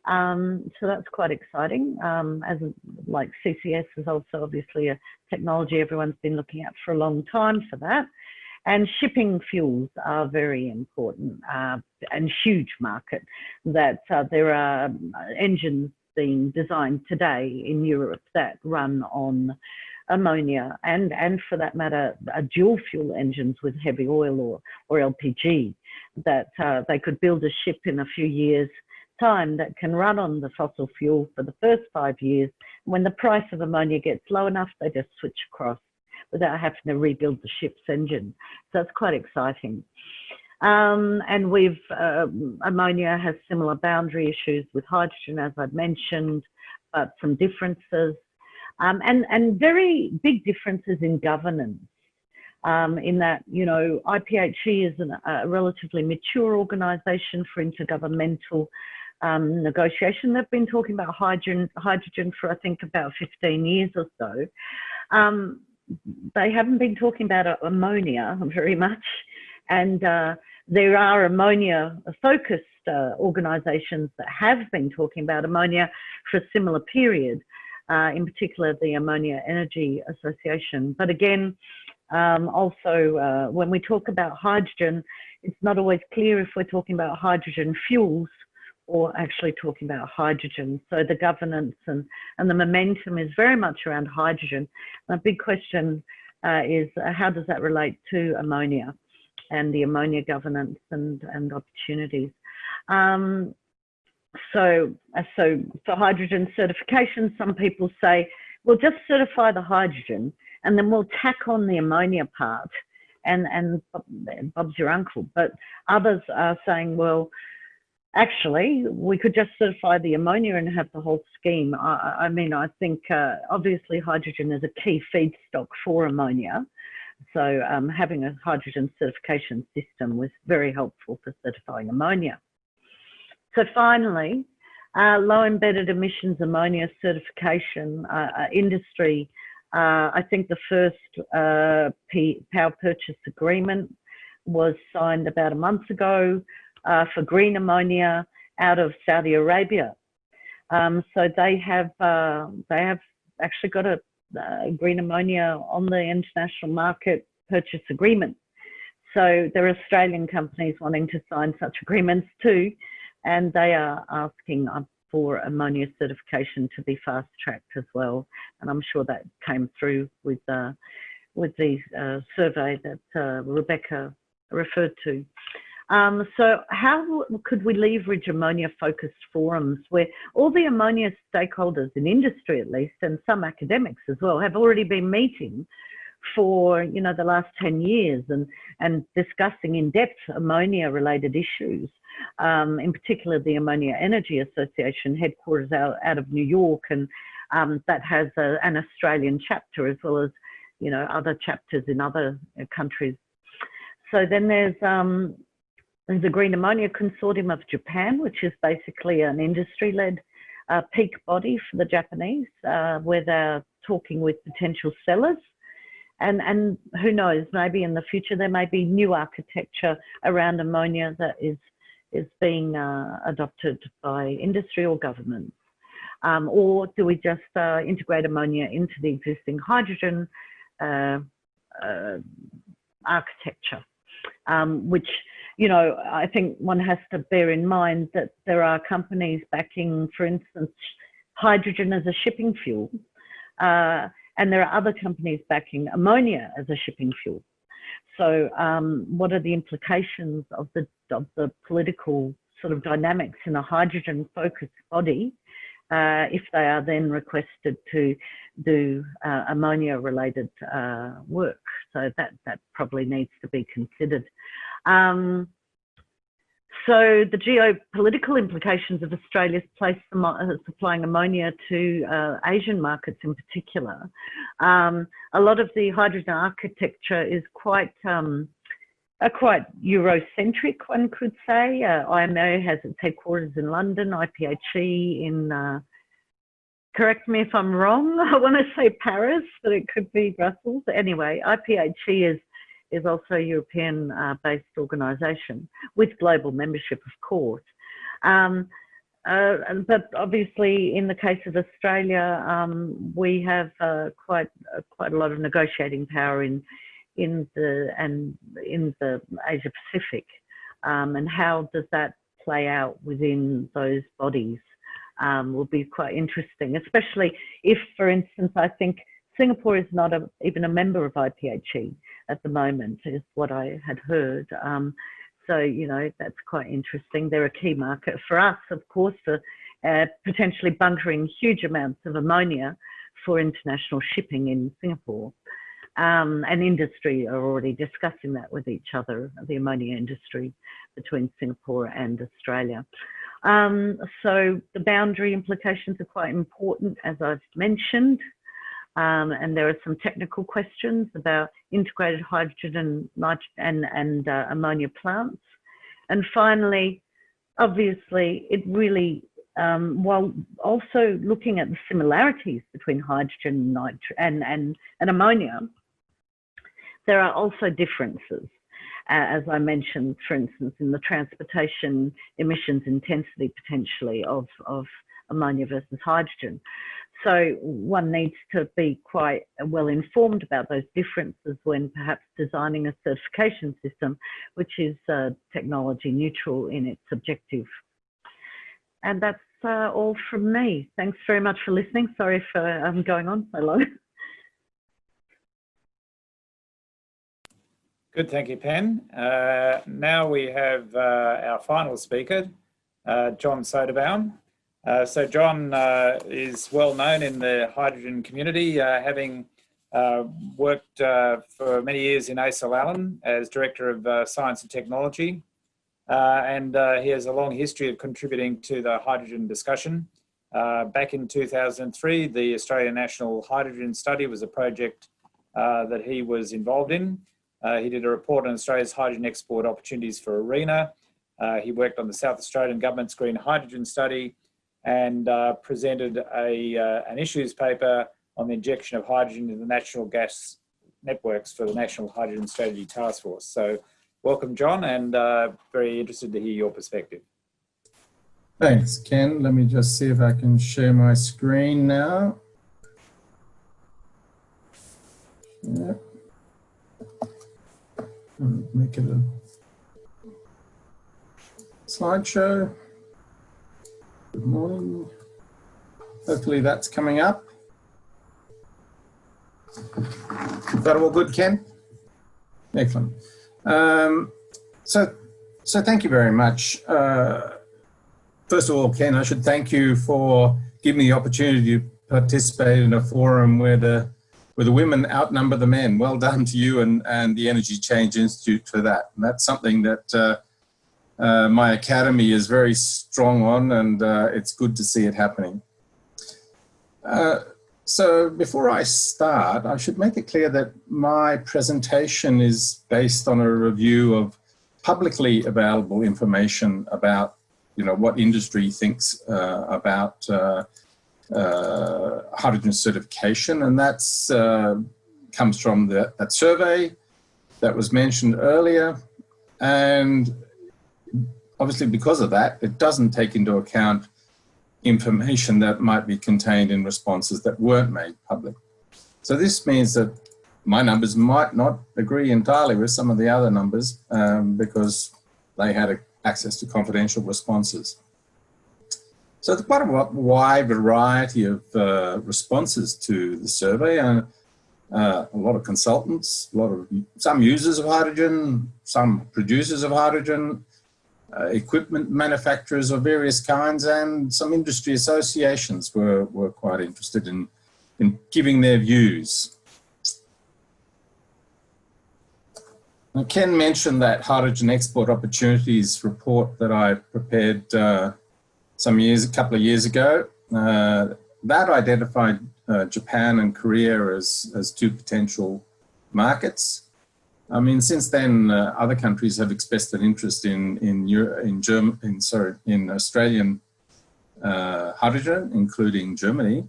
Um, so that's quite exciting. Um, as like CCS is also obviously a technology everyone's been looking at for a long time for that. And shipping fuels are very important uh, and huge market that uh, there are engines being designed today in Europe that run on ammonia and, and for that matter, uh, dual fuel engines with heavy oil or, or LPG that uh, they could build a ship in a few years time that can run on the fossil fuel for the first five years. When the price of ammonia gets low enough, they just switch across without having to rebuild the ship's engine. So it's quite exciting. Um, and we've, uh, ammonia has similar boundary issues with hydrogen, as I've mentioned, but some differences. Um, and, and very big differences in governance. Um, in that, you know, IPHE is an, a relatively mature organisation for intergovernmental um, negotiation. They've been talking about hydrogen, hydrogen for I think about 15 years or so. Um, they haven't been talking about ammonia very much, and uh, there are ammonia-focused uh, organisations that have been talking about ammonia for a similar period. Uh, in particular, the Ammonia Energy Association. But again, um, also uh, when we talk about hydrogen, it's not always clear if we're talking about hydrogen fuels or actually talking about hydrogen. So the governance and, and the momentum is very much around hydrogen. a big question uh, is uh, how does that relate to ammonia and the ammonia governance and, and opportunities. Um, so, uh, so for hydrogen certification, some people say, well, just certify the hydrogen and then we'll tack on the ammonia part and, and Bob's your uncle. But others are saying, well, actually, we could just certify the ammonia and have the whole scheme. I, I mean, I think uh, obviously hydrogen is a key feedstock for ammonia. So um, having a hydrogen certification system was very helpful for certifying ammonia. So finally, uh, low embedded emissions ammonia certification uh, uh industry. Uh, I think the first uh, power purchase agreement was signed about a month ago uh, for green ammonia out of Saudi Arabia. Um, so they have they have actually got a uh, green ammonia on the international market purchase agreement. So there are Australian companies wanting to sign such agreements too, and they are asking for ammonia certification to be fast tracked as well. And I'm sure that came through with uh, with the uh, survey that uh, Rebecca referred to. Um, so how could we leverage ammonia focused forums where all the ammonia stakeholders in industry at least and some academics as well have already been meeting for you know the last 10 years and and discussing in depth ammonia related issues um, in particular the ammonia energy association headquarters out, out of new york. And um, that has a, an australian chapter as well as you know other chapters in other countries. So then there's um, there's a Green Ammonia Consortium of Japan, which is basically an industry-led uh, peak body for the Japanese, uh, where they're talking with potential sellers. And, and who knows, maybe in the future there may be new architecture around ammonia that is, is being uh, adopted by industry or governments. Um, or do we just uh, integrate ammonia into the existing hydrogen uh, uh, architecture, um, which, you know, I think one has to bear in mind that there are companies backing, for instance, hydrogen as a shipping fuel, uh, and there are other companies backing ammonia as a shipping fuel. So um, what are the implications of the, of the political sort of dynamics in a hydrogen focused body uh, if they are then requested to do uh, ammonia related uh, work. So that, that probably needs to be considered. Um, so the geopolitical implications of Australia's place uh, supplying ammonia to uh, Asian markets in particular. Um, a lot of the hydrogen architecture is quite um, quite Eurocentric, one could say. Uh, IMO has its headquarters in London, IPHE in, uh, correct me if I'm wrong, I want to say Paris, but it could be Brussels. Anyway, IPHE is, is also a European uh, based organisation with global membership, of course. Um, uh, but obviously, in the case of Australia, um, we have uh, quite uh, quite a lot of negotiating power in in the and in the Asia Pacific, um, and how does that play out within those bodies um, will be quite interesting, especially if, for instance, I think Singapore is not a, even a member of IPHE at the moment, is what I had heard. Um, so, you know, that's quite interesting. They're a key market for us, of course, for uh, potentially bunkering huge amounts of ammonia for international shipping in Singapore um, and industry are already discussing that with each other, the ammonia industry between Singapore and Australia. Um, so the boundary implications are quite important, as I've mentioned. Um, and there are some technical questions about integrated hydrogen and, and, and uh, ammonia plants. And finally, obviously, it really, um, while also looking at the similarities between hydrogen and, and, and ammonia, there are also differences, uh, as I mentioned, for instance, in the transportation emissions intensity potentially of, of ammonia versus hydrogen. So one needs to be quite well informed about those differences when perhaps designing a certification system, which is uh, technology neutral in its objective. And that's uh, all from me. Thanks very much for listening. Sorry for um, going on so long. Good, thank you, Pen. Uh, now we have uh, our final speaker, uh, John Soderbaum. Uh, so John uh, is well known in the hydrogen community, uh, having worked for many years in ACIL Allen as Director of Science and Technology. and he has a long history of contributing to the hydrogen discussion. back in 2003, the Australian National Hydrogen Study was a project that he was involved in. Uh, he did a report on Australia's hydrogen export opportunities for ARENA. Uh, he worked on the South Australian Government's Green Hydrogen Study and uh, presented a, uh, an issues paper on the injection of hydrogen into the natural gas networks for the National Hydrogen Strategy Task Force. So welcome, John, and uh, very interested to hear your perspective. Thanks, Ken. Let me just see if I can share my screen now. Yep make it a slideshow. Good morning. Hopefully that's coming up. Is that all good, Ken? Excellent. Um, so, so thank you very much. Uh, first of all, Ken, I should thank you for giving me the opportunity to participate in a forum where the where the women outnumber the men. Well done to you and, and the Energy Change Institute for that. And that's something that uh, uh, my academy is very strong on and uh, it's good to see it happening. Uh, so before I start, I should make it clear that my presentation is based on a review of publicly available information about, you know, what industry thinks uh, about uh, uh, hydrogen certification, and that's uh, comes from the, that survey that was mentioned earlier, and obviously because of that, it doesn't take into account information that might be contained in responses that weren't made public. So this means that my numbers might not agree entirely with some of the other numbers um, because they had access to confidential responses. So there's quite a wide variety of uh, responses to the survey and uh, a lot of consultants, a lot of some users of hydrogen, some producers of hydrogen, uh, equipment manufacturers of various kinds and some industry associations were, were quite interested in, in giving their views. Now, Ken mentioned that hydrogen export opportunities report that I prepared uh, some years, a couple of years ago. Uh, that identified uh, Japan and Korea as, as two potential markets. I mean, since then, uh, other countries have expressed an interest in in Euro, in German, in sorry, in Australian uh, hydrogen, including Germany.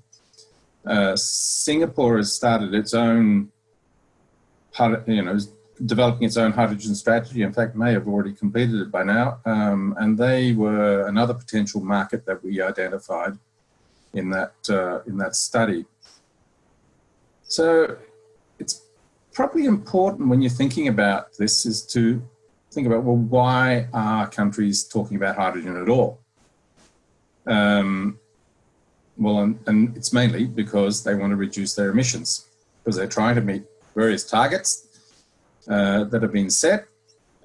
Uh, Singapore has started its own, you know, developing its own hydrogen strategy. In fact, may have already completed it by now. Um, and they were another potential market that we identified in that uh, in that study. So probably important when you're thinking about this is to think about, well, why are countries talking about hydrogen at all? Um, well, and, and, it's mainly because they want to reduce their emissions, because they're trying to meet various targets uh, that have been set,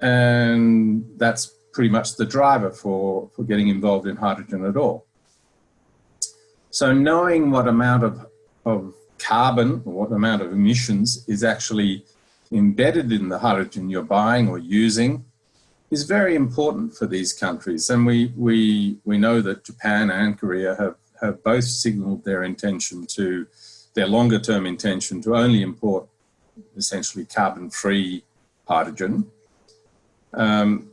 and that's pretty much the driver for, for getting involved in hydrogen at all. So knowing what amount of, of carbon or what amount of emissions is actually embedded in the hydrogen you're buying or using is very important for these countries. And we, we, we know that Japan and Korea have, have both signaled their intention to, their longer term intention to only import essentially carbon-free hydrogen. Um,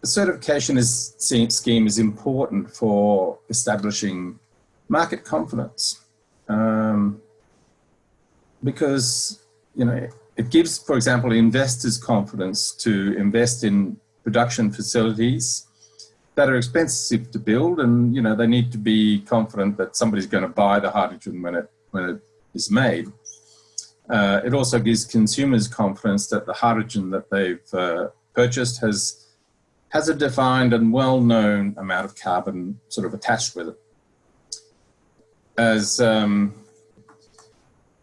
the certification is, scheme is important for establishing market confidence um, because you know it gives, for example, investors confidence to invest in production facilities that are expensive to build, and you know they need to be confident that somebody's going to buy the hydrogen when it when it is made. Uh, it also gives consumers confidence that the hydrogen that they've uh, purchased has has a defined and well-known amount of carbon sort of attached with it. As um,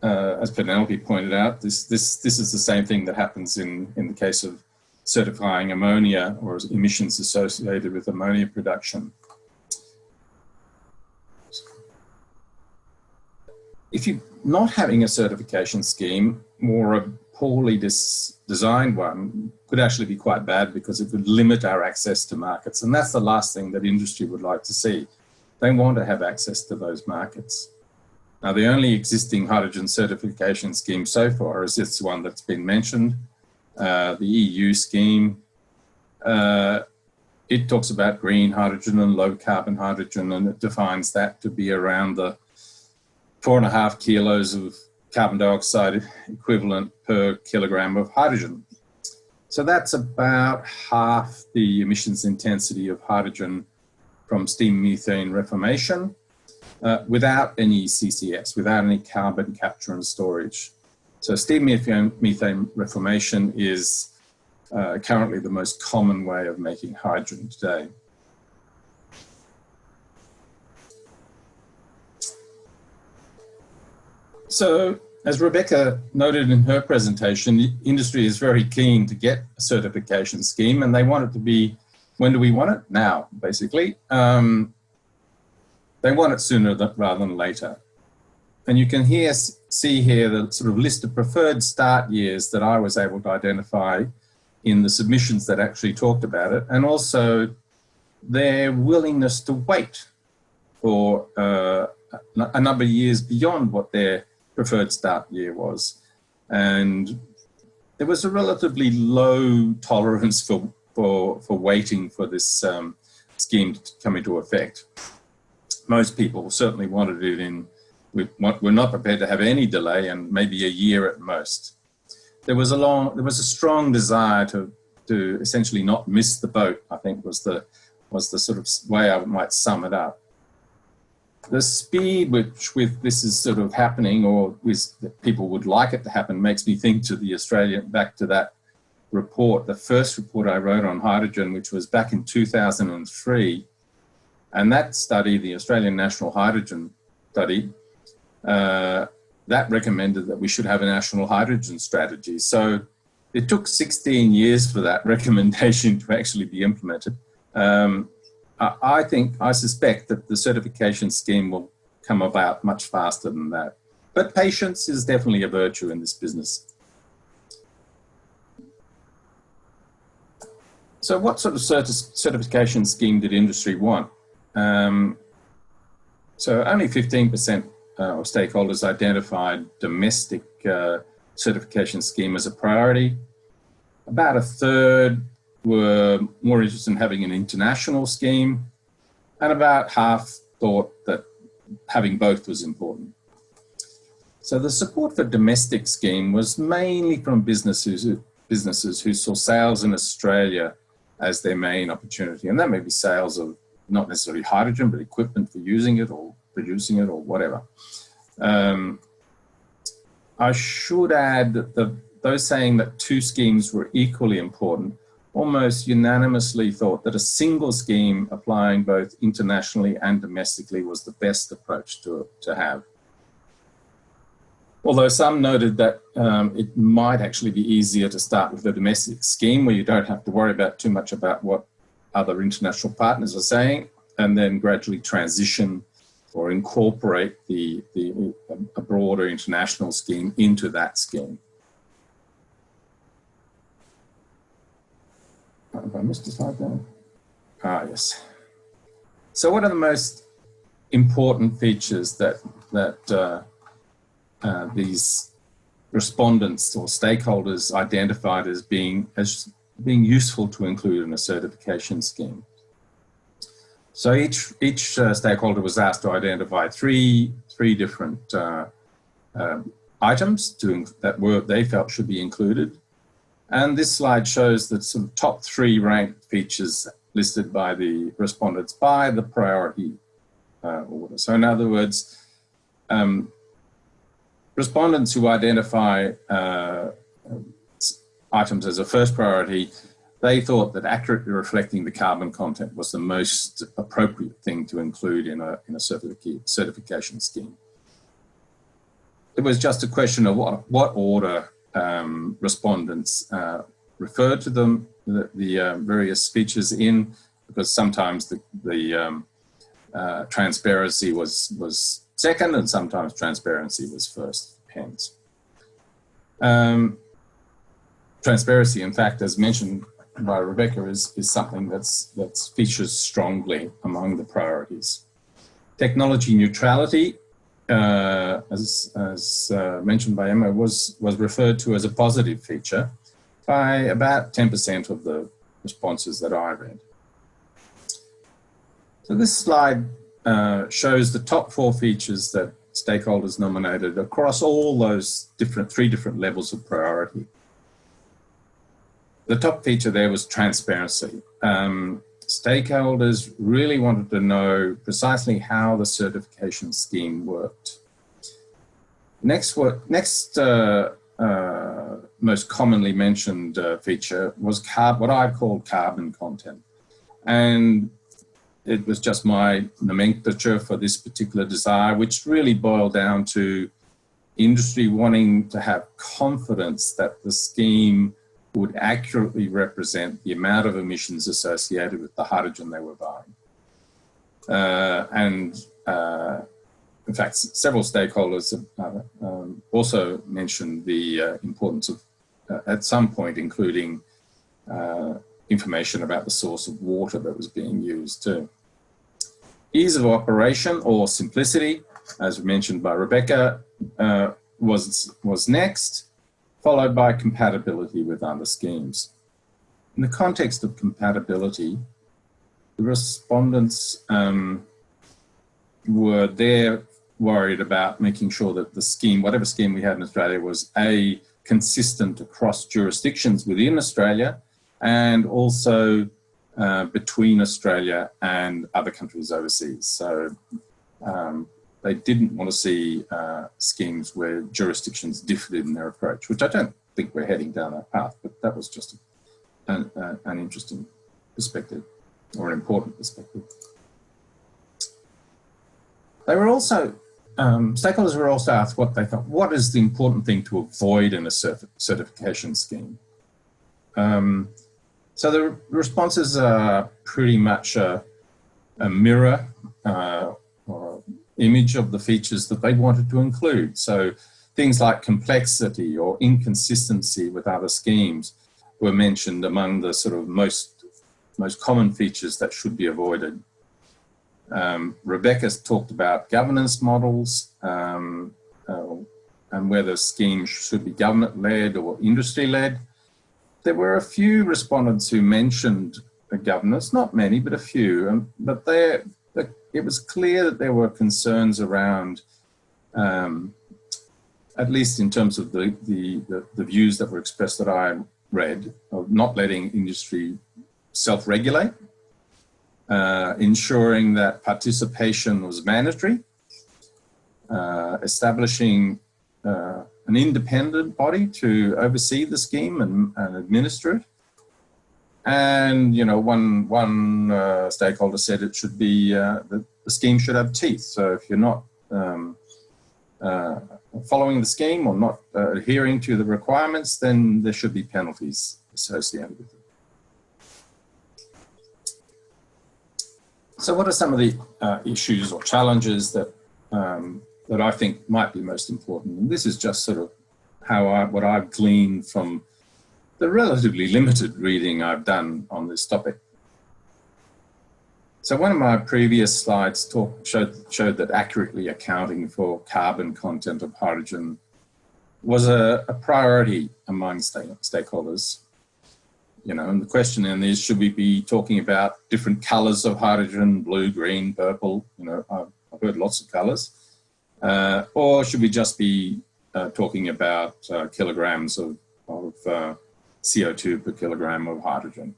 uh, as Penelope pointed out, this this this is the same thing that happens in in the case of certifying ammonia or emissions associated with ammonia production. If you're not having a certification scheme or a poorly designed one could actually be quite bad because it could limit our access to markets. And that's the last thing that industry would like to see. They want to have access to those markets. Now, the only existing hydrogen certification scheme so far is this one that's been mentioned, uh, the EU scheme. Uh, it talks about green hydrogen and low carbon hydrogen, and it defines that to be around the four and a half kilos of carbon dioxide equivalent per kilogram of hydrogen. So that's about half the emissions intensity of hydrogen from steam methane reformation uh, without any CCS, without any carbon capture and storage. So steam methane, methane reformation is uh, currently the most common way of making hydrogen today. So as Rebecca noted in her presentation, the industry is very keen to get a certification scheme and they want it to be, when do we want it? Now, basically. Um, they want it sooner than, rather than later. And you can here see here the sort of list of preferred start years that I was able to identify in the submissions that actually talked about it, and also their willingness to wait for uh, a number of years beyond what their preferred start year was. And there was a relatively low tolerance for, for, for waiting for this um, scheme to come into effect. Most people certainly wanted it in, we, we're not prepared to have any delay and maybe a year at most. There was a long, there was a strong desire to, to essentially not miss the boat, I think was the, was the sort of way I might sum it up. The speed which with this is sort of happening or with people would like it to happen makes me think to the Australian, back to that report, the first report I wrote on hydrogen, which was back in 2003. And that study, the Australian National Hydrogen Study, uh, that recommended that we should have a national hydrogen strategy. So it took 16 years for that recommendation to actually be implemented. Um, I think, I suspect that the certification scheme will come about much faster than that. But patience is definitely a virtue in this business. So what sort of certification scheme did industry want? Um, so only 15% uh, of stakeholders identified domestic uh, certification scheme as a priority. About a third were more interested in having an international scheme, and about half thought that having both was important. So the support for domestic scheme was mainly from businesses, businesses who saw sales in Australia as their main opportunity. And that may be sales of not necessarily hydrogen, but equipment for using it or producing it or whatever. Um, I should add that the, those saying that two schemes were equally important almost unanimously thought that a single scheme applying both internationally and domestically was the best approach to, to have. Although some noted that um, it might actually be easier to start with a domestic scheme where you don't have to worry about too much about what other international partners are saying and then gradually transition or incorporate the, the a broader international scheme into that scheme. Have I missed a slide there? Ah, yes. So what are the most important features that, that uh, uh, these respondents or stakeholders identified as being, as being useful to include in a certification scheme? So each, each uh, stakeholder was asked to identify three, three different uh, um, items to, that were, they felt should be included. And this slide shows the sort of top three ranked features listed by the respondents by the priority uh, order. So in other words, um, respondents who identify uh, items as a first priority, they thought that accurately reflecting the carbon content was the most appropriate thing to include in a, in a certification scheme. It was just a question of what, what order um, respondents uh, referred to them, the, the uh, various features in, because sometimes the, the um, uh, transparency was, was second and sometimes transparency was first, depends. Um, transparency, in fact, as mentioned by Rebecca, is, is something that's, that's features strongly among the priorities. Technology neutrality uh, as, as uh, mentioned by Emma, was, was referred to as a positive feature by about 10% of the responses that I read. So this slide uh, shows the top four features that stakeholders nominated across all those different, three different levels of priority. The top feature there was transparency. Um, stakeholders really wanted to know precisely how the certification scheme worked. Next, what, next uh, uh, most commonly mentioned uh, feature was carb, what I called carbon content. And it was just my nomenclature for this particular desire, which really boiled down to industry wanting to have confidence that the scheme would accurately represent the amount of emissions associated with the hydrogen they were buying. Uh, and uh, in fact, several stakeholders have uh, um, also mentioned the uh, importance of, uh, at some point, including uh, information about the source of water that was being used too. Ease of operation or simplicity, as mentioned by Rebecca, was, was next followed by compatibility with other schemes. In the context of compatibility, the respondents um, were there worried about making sure that the scheme, whatever scheme we had in Australia, was A, consistent across jurisdictions within Australia and also uh, between Australia and other countries overseas. So um, they didn't want to see uh, schemes where jurisdictions differed in their approach, which I don't think we're heading down that path, but that was just an, uh, an interesting perspective or an important perspective. They were also, um, stakeholders were also asked what they thought, what is the important thing to avoid in a certification scheme? Um, so the responses are pretty much a, a mirror uh, or image of the features that they wanted to include. So things like complexity or inconsistency with other schemes were mentioned among the sort of most, most common features that should be avoided. Um, Rebecca's talked about governance models um, uh, and whether schemes should be government-led or industry-led there were a few respondents who mentioned the governance, not many, but a few, um, but there, it was clear that there were concerns around, um, at least in terms of the, the, the, the, views that were expressed that I read, of not letting industry self-regulate, uh, ensuring that participation was mandatory, uh, establishing uh, an independent body to oversee the scheme and, and administer it. And, you know, one, one uh, stakeholder said it should be, uh, the, the, scheme should have teeth. So if you're not um, uh, following the scheme or not uh, adhering to the requirements, then there should be penalties associated with it. So what are some of the uh, issues or challenges that um, that I think might be most important. And this is just sort of how I, what I've gleaned from the relatively limited reading I've done on this topic. So one of my previous slides talk, showed, showed that accurately accounting for carbon content of hydrogen was a, a priority among stake, stakeholders. You know, and the question then is, should we be talking about different colors of hydrogen, blue, green, purple? You know, I've, I've heard lots of colors. Uh, or should we just be uh, talking about uh, kilograms of, of uh, CO2 per kilogram of hydrogen?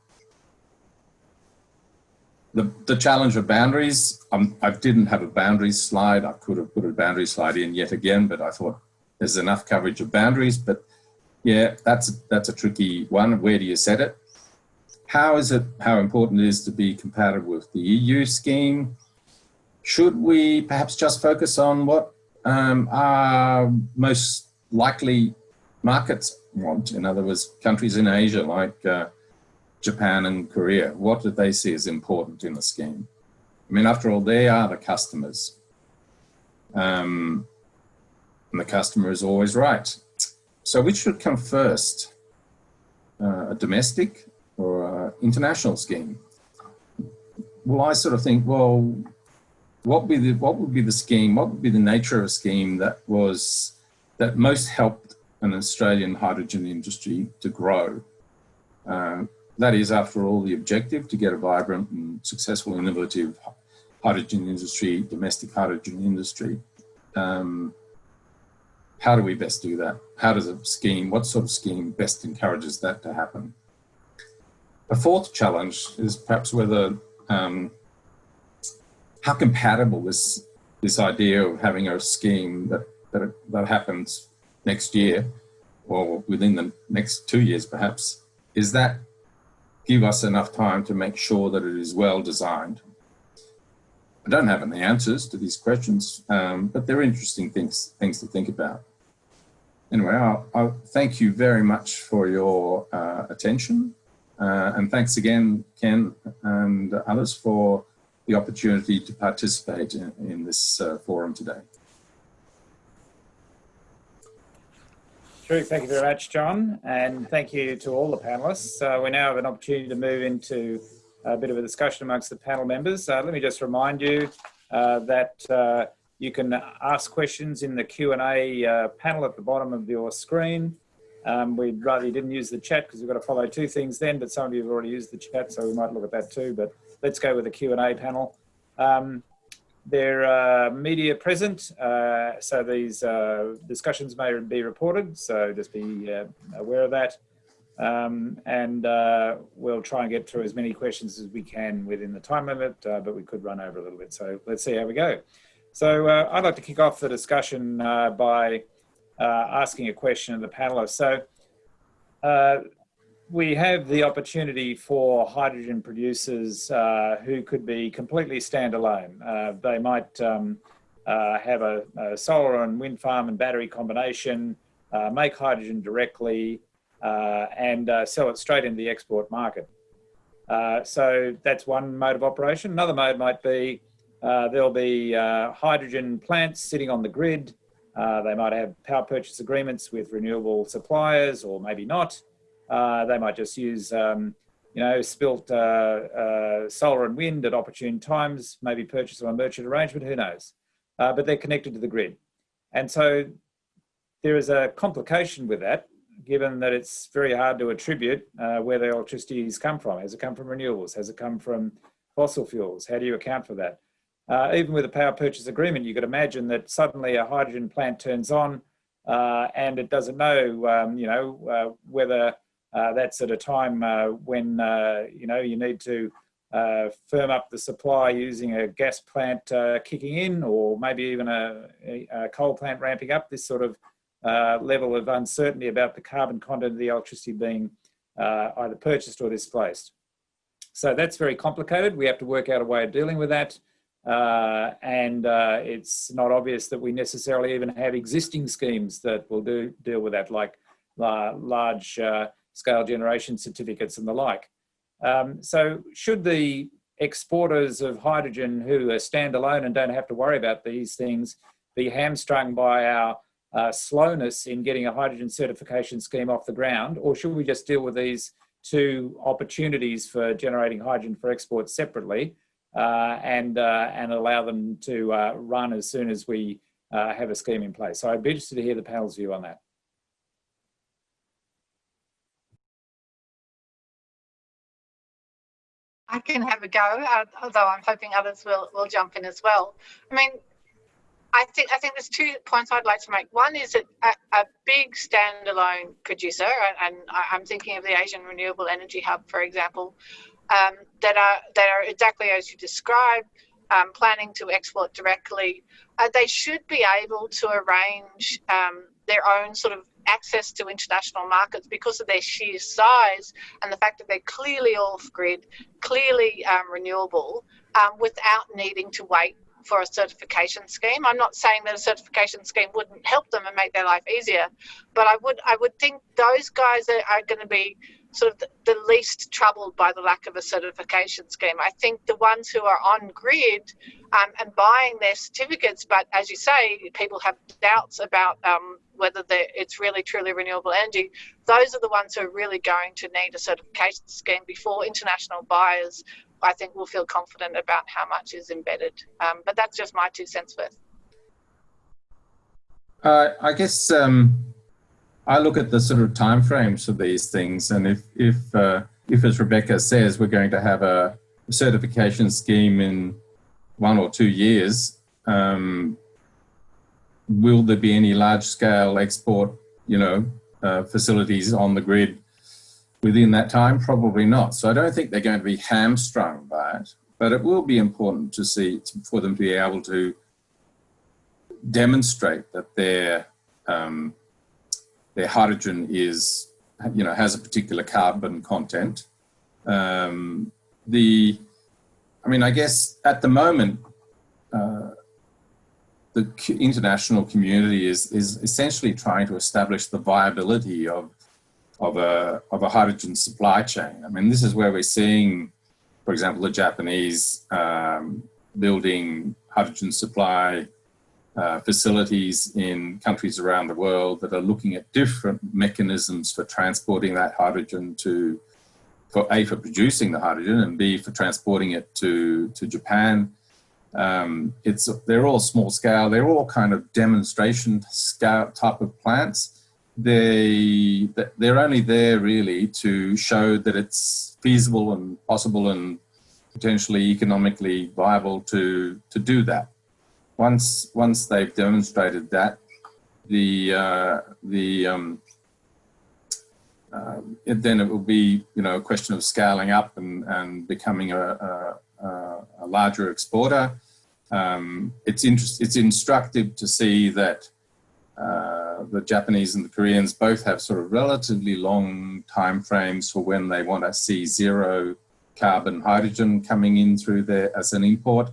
The, the challenge of boundaries, um, I didn't have a boundaries slide. I could have put a boundary slide in yet again, but I thought there's enough coverage of boundaries. But yeah, that's, that's a tricky one. Where do you set it? How is it, how important it is to be compatible with the EU scheme? Should we perhaps just focus on what um, are most likely markets want? In other words, countries in Asia like uh, Japan and Korea, what do they see as important in the scheme? I mean, after all, they are the customers. Um, and the customer is always right. So which should come first? Uh, a domestic or international scheme? Well, I sort of think, well, what would be the what would be the scheme? What would be the nature of a scheme that was that most helped an Australian hydrogen industry to grow? Uh, that is, after all, the objective to get a vibrant and successful, innovative hydrogen industry, domestic hydrogen industry. Um, how do we best do that? How does a scheme, what sort of scheme best encourages that to happen? A fourth challenge is perhaps whether um, how compatible is this idea of having a scheme that, that, that happens next year or within the next two years perhaps, is that give us enough time to make sure that it is well designed? I don't have any answers to these questions, um, but they're interesting things, things to think about. Anyway, I'll thank you very much for your uh, attention. Uh, and thanks again, Ken and others for the opportunity to participate in, in this uh, forum today. Thank you very much, John. And thank you to all the panelists. Uh, we now have an opportunity to move into a bit of a discussion amongst the panel members. Uh, let me just remind you uh, that uh, you can ask questions in the Q&A uh, panel at the bottom of your screen. Um, we'd rather you didn't use the chat because we've got to follow two things then, but some of you have already used the chat, so we might look at that too. But let's go with the Q&A panel. Um, there are media present, uh, so these uh, discussions may be reported, so just be uh, aware of that. Um, and uh, we'll try and get through as many questions as we can within the time limit, uh, but we could run over a little bit. So let's see how we go. So I'd like to kick off the discussion by asking a question of the panelists. So we have the opportunity for hydrogen producers uh, who could be completely standalone. Uh, they might um, uh, have a, a, solar and wind farm and battery combination, uh, make hydrogen directly, uh, and uh, sell it straight into the export market. so that's one mode of operation. Another mode might be there'll be hydrogen plants sitting on the grid. they might have power purchase agreements with renewable suppliers or maybe not. Uh, they might just use, um, you know, spilt uh, uh, solar and wind at opportune times, maybe purchase on a merchant arrangement, who knows. Uh, but they're connected to the grid. And so there is a complication with that, given that it's very hard to attribute where the electricity has come from. Has it come from renewables? Has it come from fossil fuels? How do you account for that? Uh, even with a power purchase agreement, you could imagine that suddenly a hydrogen plant turns on uh, and it doesn't know, um, you know, uh, whether that's at a time uh, when uh, you know you need to firm up the supply using a gas plant kicking in, or maybe even a, a, coal plant ramping up. This sort of level of uncertainty about the carbon content of the electricity being either purchased or displaced. So that's very complicated. We have to work out a way of dealing with that. Uh, and uh, it's not obvious that we necessarily even have existing schemes that will do deal with that, like uh, large scale generation certificates and the like. Um, so should the exporters of hydrogen who are standalone and don't have to worry about these things be hamstrung by our uh, slowness in getting a hydrogen certification scheme off the ground, or should we just deal with these two opportunities for generating hydrogen for export separately uh, and, uh, and allow them to uh, run as soon as we uh, have a scheme in place? So I'd be interested to hear the panel's view on that. I can have a go, uh, although I'm hoping others will, will jump in as well. I mean, I think I think there's two points I'd like to make. One is that a, a big standalone producer, and, I'm thinking of the Asian Renewable Energy Hub, for example, um, that are that are exactly as you describe, um, planning to export directly. Uh, they should be able to arrange um, their own sort of access to international markets because of their sheer size and the fact that they're clearly off grid, clearly um, renewable, um, without needing to wait for a certification scheme. I'm not saying that a certification scheme wouldn't help them and make their life easier, but I would I would think those guys are, are going to be sort of the, least troubled by the lack of a certification scheme. I think the ones who are on grid um, and buying their certificates, but as you say, people have doubts about um, whether it's really truly renewable energy. Those are the ones who are really going to need a certification scheme before international buyers, I think, will feel confident about how much is embedded. Um, but that's just my two cents worth. Uh, I guess um, I look at the sort of timeframes for these things, and if if uh, if as Rebecca says, we're going to have a certification scheme in one or two years, um, will there be any large-scale export, you know, uh, facilities on the grid within that time? Probably not. So I don't think they're going to be hamstrung by it, but it will be important to see for them to be able to demonstrate that they're um, their hydrogen is, you know, has a particular carbon content. Um, the, I mean, I guess at the moment, uh, the international community is, is essentially trying to establish the viability of, of, a, of a hydrogen supply chain. I mean, this is where we're seeing, for example, the Japanese um, building hydrogen supply uh, facilities in countries around the world that are looking at different mechanisms for transporting that hydrogen to, for A, for producing the hydrogen and B, for transporting it to, to Japan. Um, it's, they're all small scale, they're all kind of demonstration scale type of plants. they they're only there really to show that it's feasible and possible and potentially economically viable to to do that. Once once they've demonstrated that, the uh, the um, uh, then it will be you know a question of scaling up and and becoming a, a, a larger exporter. Um, it's interest, it's instructive to see that uh, the Japanese and the Koreans both have sort of relatively long time frames for when they want to see zero carbon hydrogen coming in through there as an import.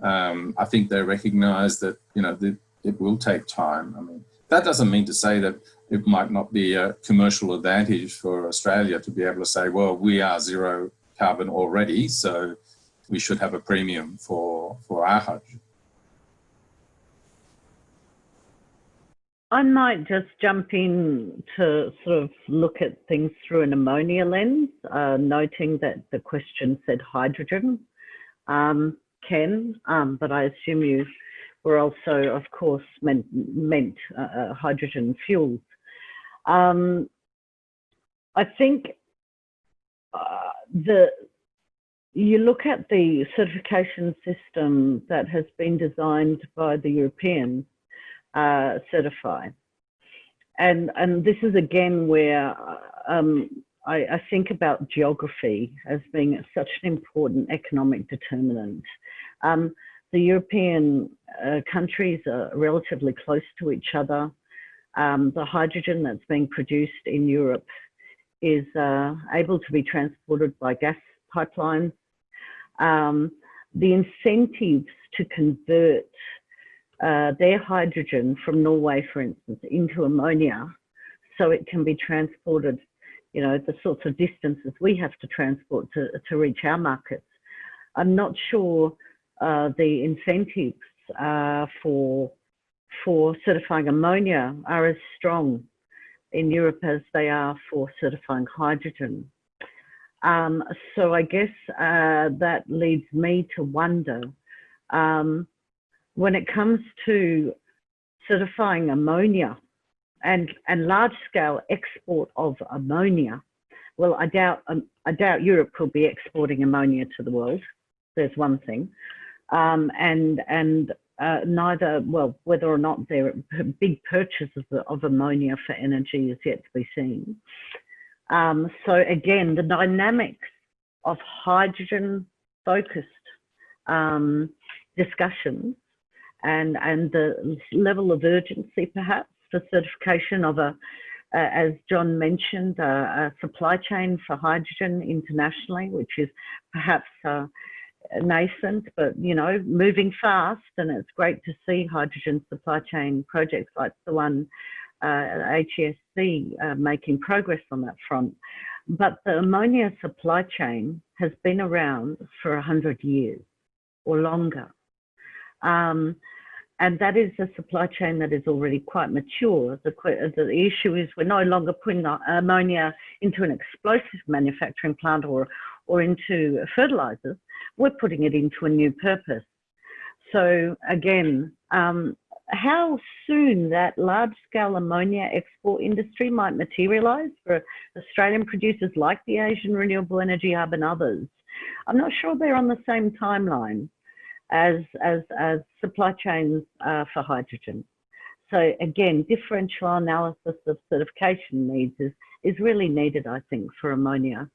Um, I think they recognize that, you know, it will take time. I mean, that doesn't mean to say that it might not be a commercial advantage for Australia to be able to say, well, we are zero carbon already, so we should have a premium for, for our hydrogen. I might just jump in to sort of look at things through an ammonia lens, uh, noting that the question said hydrogen, um, Ken, um, but I assume you were also, of course, meant, meant uh, uh hydrogen fuels. Um, I think uh, the you look at the certification system that has been designed by the European uh, CertifHy. And, and this is again where um, I, I, think about geography as being such an important economic determinant. Um, the European uh, countries are relatively close to each other. Um, the hydrogen that's being produced in Europe is uh, able to be transported by gas pipelines. Um, the incentives to convert uh, their hydrogen from Norway, for instance, into ammonia so it can be transported, you know, the sorts of distances we have to transport to, to reach our markets. I'm not sure uh, the incentives uh, for, for certifying ammonia are as strong in Europe as they are for certifying hydrogen. Um, so I guess uh, that leads me to wonder um, when it comes to certifying ammonia and, and large scale export of ammonia, well, I doubt, um, I doubt Europe could be exporting ammonia to the world. There's one thing. Um, and and uh, neither, well, whether or not there are big purchases of ammonia for energy is yet to be seen. Um, so again, the dynamics of hydrogen focused um, discussions and, and the level of urgency perhaps for certification of a, uh, as John mentioned, a, a, supply chain for hydrogen internationally, which is perhaps uh, nascent, but you know, moving fast. And it's great to see hydrogen supply chain projects like the one uh, HESC uh, making progress on that front. But the ammonia supply chain has been around for 100 years or longer. Um, and that is a supply chain that is already quite mature. The, the issue is we're no longer putting ammonia into an explosive manufacturing plant or, or into fertilizers. We're putting it into a new purpose. So again, um, how soon that large-scale ammonia export industry might materialise for Australian producers like the Asian Renewable Energy Hub and others, I'm not sure they're on the same timeline as, as, as supply chains uh, for hydrogen. So again, differential analysis of certification needs is, is really needed, I think, for ammonia.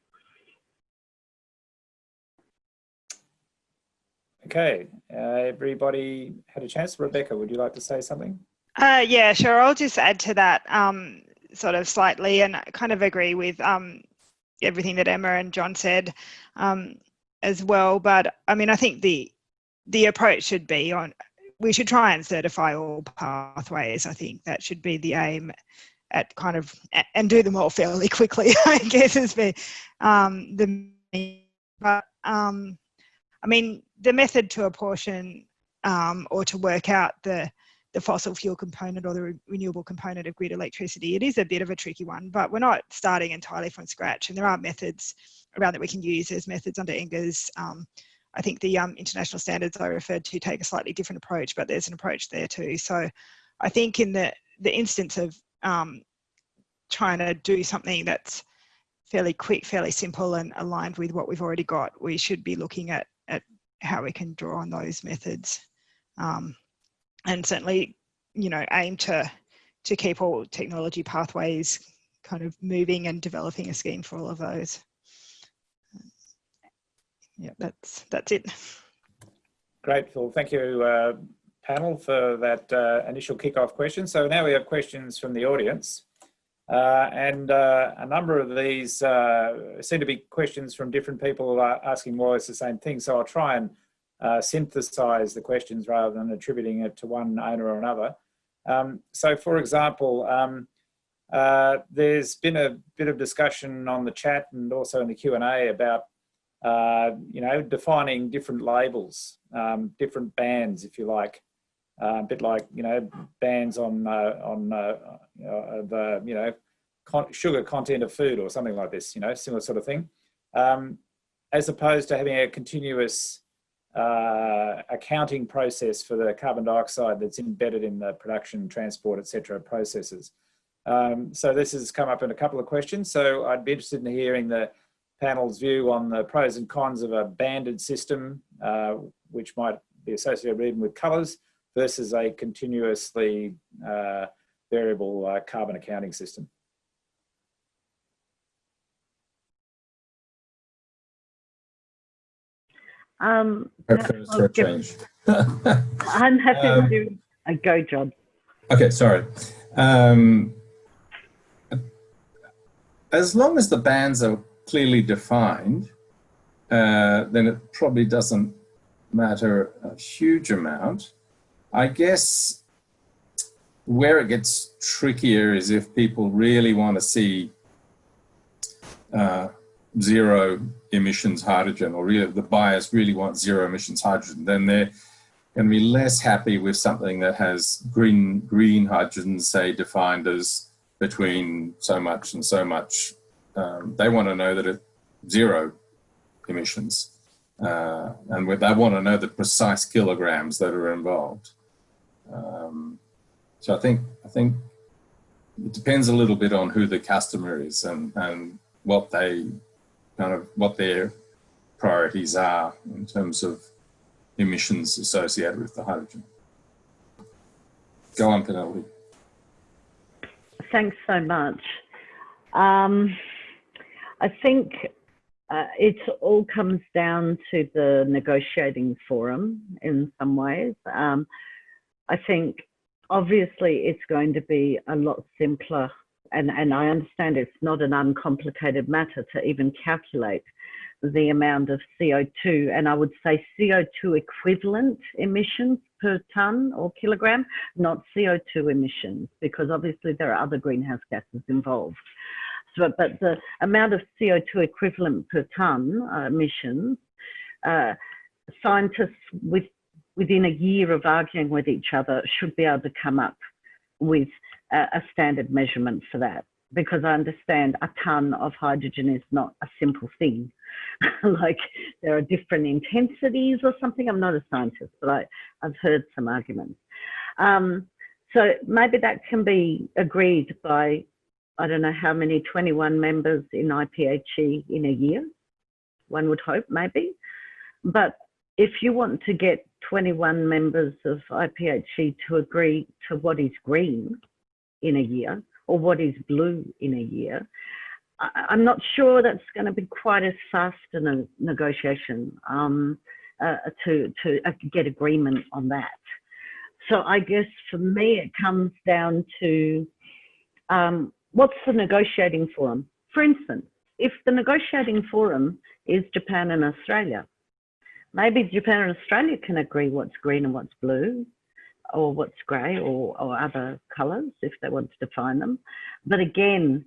Okay, uh, everybody had a chance. Rebecca, would you like to say something? Uh, yeah, sure. I'll just add to that um, sort of slightly and kind of agree with um, everything that Emma and John said um, as well. But I mean, I think the the approach should be on, we should try and certify all pathways. I think that should be the aim at kind of, and do them all fairly quickly, I guess is the, um, the, but um, I mean, the method to apportion um, or to work out the, the fossil fuel component or the re renewable component of grid electricity, it is a bit of a tricky one, but we're not starting entirely from scratch and there are methods around that we can use. There's methods under NGERS. Um, I think the um, international standards I referred to take a slightly different approach, but there's an approach there too. So I think in the, the instance of um, trying to do something that's fairly quick, fairly simple and aligned with what we've already got, we should be looking at how we can draw on those methods. Um, and certainly, you know, aim to, to keep all technology pathways kind of moving and developing a scheme for all of those. Yeah, that's, that's it. Great, Phil. Thank you, uh, panel, for that uh, initial kick-off question. So now we have questions from the audience. Uh, and uh, a number of these uh, seem to be questions from different people asking or less the same thing. So I'll try and uh, synthesize the questions rather than attributing it to one owner or another. Um, so for example, um, uh, there's been a bit of discussion on the chat and also in the Q&A about, uh, you know, defining different labels, um, different bands, if you like, uh, a bit like, you know, bans on, uh, on uh, the, you know, con sugar content of food or something like this, you know, similar sort of thing. Um, as opposed to having a continuous uh, accounting process for the carbon dioxide that's embedded in the production, transport, etc. processes. Um, so this has come up in a couple of questions. So I'd be interested in hearing the panel's view on the pros and cons of a banded system, uh, which might be associated even with colours, versus a continuously uh, variable uh, carbon accounting system. Um, for a change. I'm happy Um, to do a go job. Okay, sorry. Um, as long as the bands are clearly defined, uh, then it probably doesn't matter a huge amount. I guess where it gets trickier is if people really want to see uh, zero emissions hydrogen or really the buyers really want zero emissions hydrogen, then they're going to be less happy with something that has green green hydrogen, say, defined as between so much and so much. Um, they want to know that it's zero emissions. Uh, and they want to know the precise kilograms that are involved. Um, so I think I think it depends a little bit on who the customer is and, and what they kind of what their priorities are in terms of emissions associated with the hydrogen. Go on, Penelope. Thanks so much. Um, I think uh, it all comes down to the negotiating forum in some ways. Um, I think obviously it's going to be a lot simpler and, and I understand it's not an uncomplicated matter to even calculate the amount of CO2 and I would say CO2 equivalent emissions per tonne or kilogram, not CO2 emissions, because obviously there are other greenhouse gases involved. So, but the amount of CO2 equivalent per tonne uh, emissions, uh, scientists with, within a year of arguing with each other should be able to come up with a, a standard measurement for that because I understand a ton of hydrogen is not a simple thing. like there are different intensities or something. I'm not a scientist, but I, I've heard some arguments. Um, so maybe that can be agreed by, I don't know how many, 21 members in IPHE in a year, one would hope maybe. But if you want to get 21 members of IPHE to agree to what is green in a year, or what is blue in a year, I, am not sure that's going to be quite as fast a negotiation um, uh, to, to uh, get agreement on that. So I guess for me, it comes down to um, what's the negotiating forum? For instance, if the negotiating forum is Japan and Australia, maybe Japan and Australia can agree what's green and what's blue, or what's grey or, or other colours if they want to define them. But again,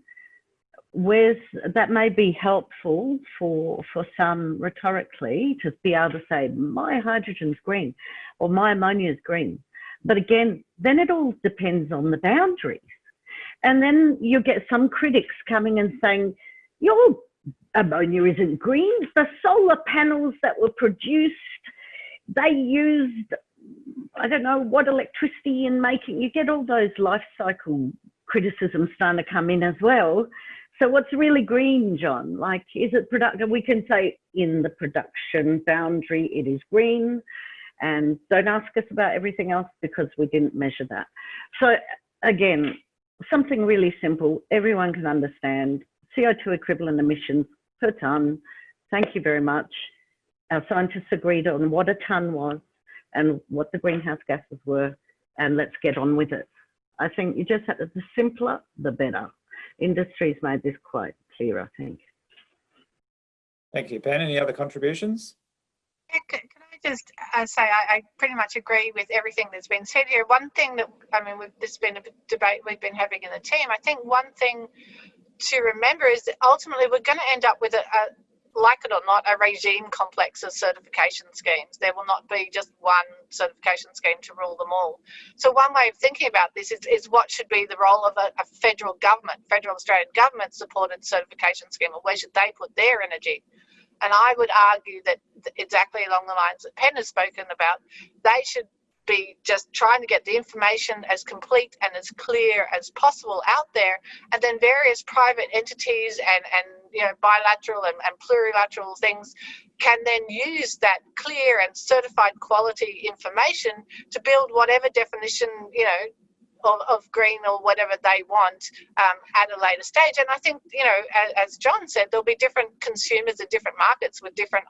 where's that may be helpful for for some rhetorically to be able to say my hydrogen's green or my ammonia is green. But again, then it all depends on the boundaries. And then you get some critics coming and saying, your ammonia isn't green. The solar panels that were produced, they used I don't know what electricity in making. You get all those life cycle criticisms starting to come in as well. So what's really green, John? Like, is it productive? We can say in the production boundary, it is green. And don't ask us about everything else because we didn't measure that. So again, something really simple, everyone can understand. CO2 equivalent emissions per tonne. Thank you very much. Our scientists agreed on what a tonne was and what the greenhouse gases were, and let's get on with it. I think you just have to, the simpler, the better. Industry's made this quite clear, I think. Thank you, Pen. Any other contributions? Yeah, Can can I just uh, say I, I pretty much agree with everything that's been said here. One thing that I mean, we've, this has been a debate we've been having in the team. I think one thing to remember is that ultimately we're going to end up with a, a like it or not, a regime complex of certification schemes. There will not be just one certification scheme to rule them all. So one way of thinking about this is, is what should be the role of a, a federal government, federal Australian government supported certification scheme, or where should they put their energy? And I would argue that exactly along the lines that Pen has spoken about, they should be just trying to get the information as complete and as clear as possible out there. And then various private entities and and you know bilateral and, and plurilateral things can then use that clear and certified quality information to build whatever definition you know of, of green or whatever they want um, at a later stage. And i think you know as, as john said there'll be different consumers in different markets with different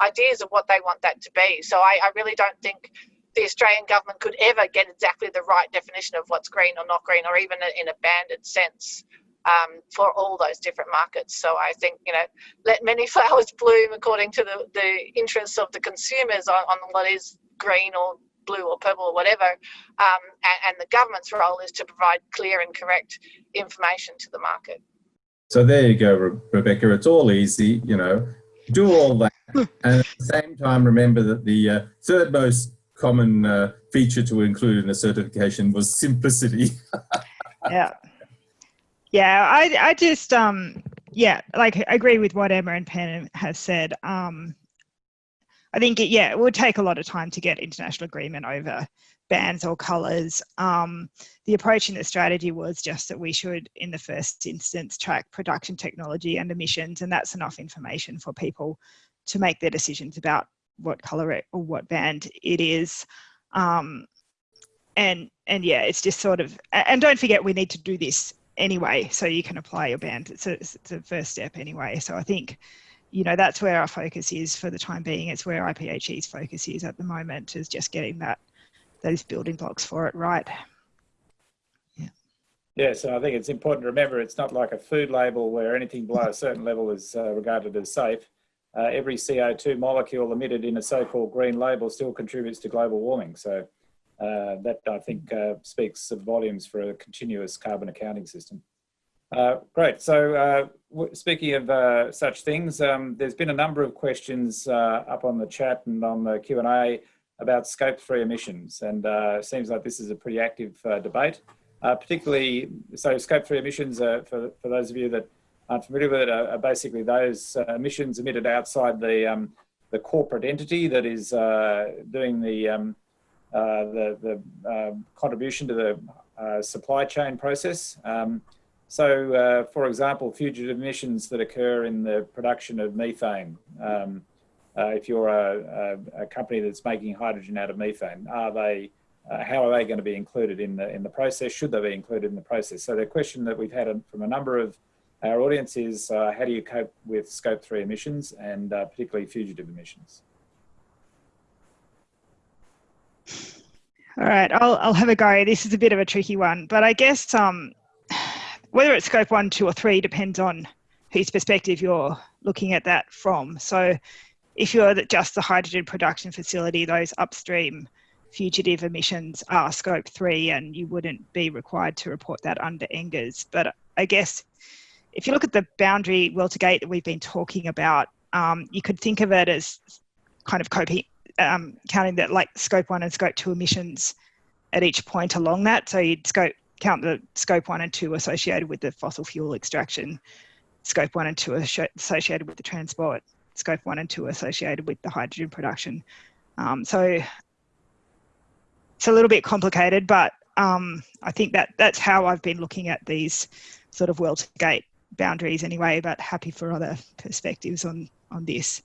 ideas of what they want that to be. So i, I really don't think the Australian government could ever get exactly the right definition of what's green or not green, or even in a banded sense um, for all those different markets. So I think, you know, let many flowers bloom according to the, the interests of the consumers on, on what is green or blue or purple or whatever. Um, and, and the government's role is to provide clear and correct information to the market. So there you go, Re Rebecca. It's all easy, you know, do all that. and at the same time, remember that the uh, third most common uh, feature to include in a certification was simplicity. yeah. Yeah, I, I just, um, yeah, like I agree with what Emma and Pen has said. Um, I think, it, yeah, it would take a lot of time to get international agreement over bands or colours. Um, the approach in the strategy was just that we should, in the first instance, track production technology and emissions, and that's enough information for people to make their decisions about what color it or what band it is. Um, and and yeah, it's just sort of and don't forget we need to do this anyway, so you can apply your band. It's a, it's a first step anyway. So I think you know that's where our focus is for the time being. It's where IPHE's focus is at the moment is just getting that those building blocks for it right. Yeah. Yeah, so I think it's important to remember it's not like a food label where anything below a certain level is uh, regarded as safe uh, every CO2 molecule emitted in a so-called green label still contributes to global warming. So uh, that I think uh, speaks volumes for a continuous carbon accounting system. Uh, great. So uh, speaking of uh, such things, um, there's been a number of questions up on the chat and on the Q&A about scope three emissions. And it seems like this is a pretty active debate. particularly, so scope three emissions, for, for those of you that familiar with it are, basically those uh, emissions emitted outside the um, the corporate entity that is uh, doing the um, uh, the, the um, contribution to the uh, supply chain process. Um, so, uh, for example, fugitive emissions that occur in the production of methane. Um, uh, if you're a, a, company that's making hydrogen out of methane, are they how are they going to be included in the in the process? Should they be included in the process? So the question that we've had from a number of our audience is uh, how do you cope with scope three emissions and uh, particularly fugitive emissions? All right, I'll, I'll have a go. This is a bit of a tricky one, but I guess um, whether it's scope one, two or three depends on whose perspective you're looking at that from. So if you're just the hydrogen production facility, those upstream fugitive emissions are scope three and you wouldn't be required to report that under NGERS. But I guess if you look at the boundary well to gate that we've been talking about, um, you could think of it as kind of coping, um, counting that like scope one and scope two emissions at each point along that. So you'd scope count the scope one and two associated with the fossil fuel extraction, scope one and two associated with the transport, scope one and two associated with the hydrogen production. Um, so it's a little bit complicated, but um, I think that that's how I've been looking at these sort of well to gate boundaries anyway, but happy for other perspectives on, on this.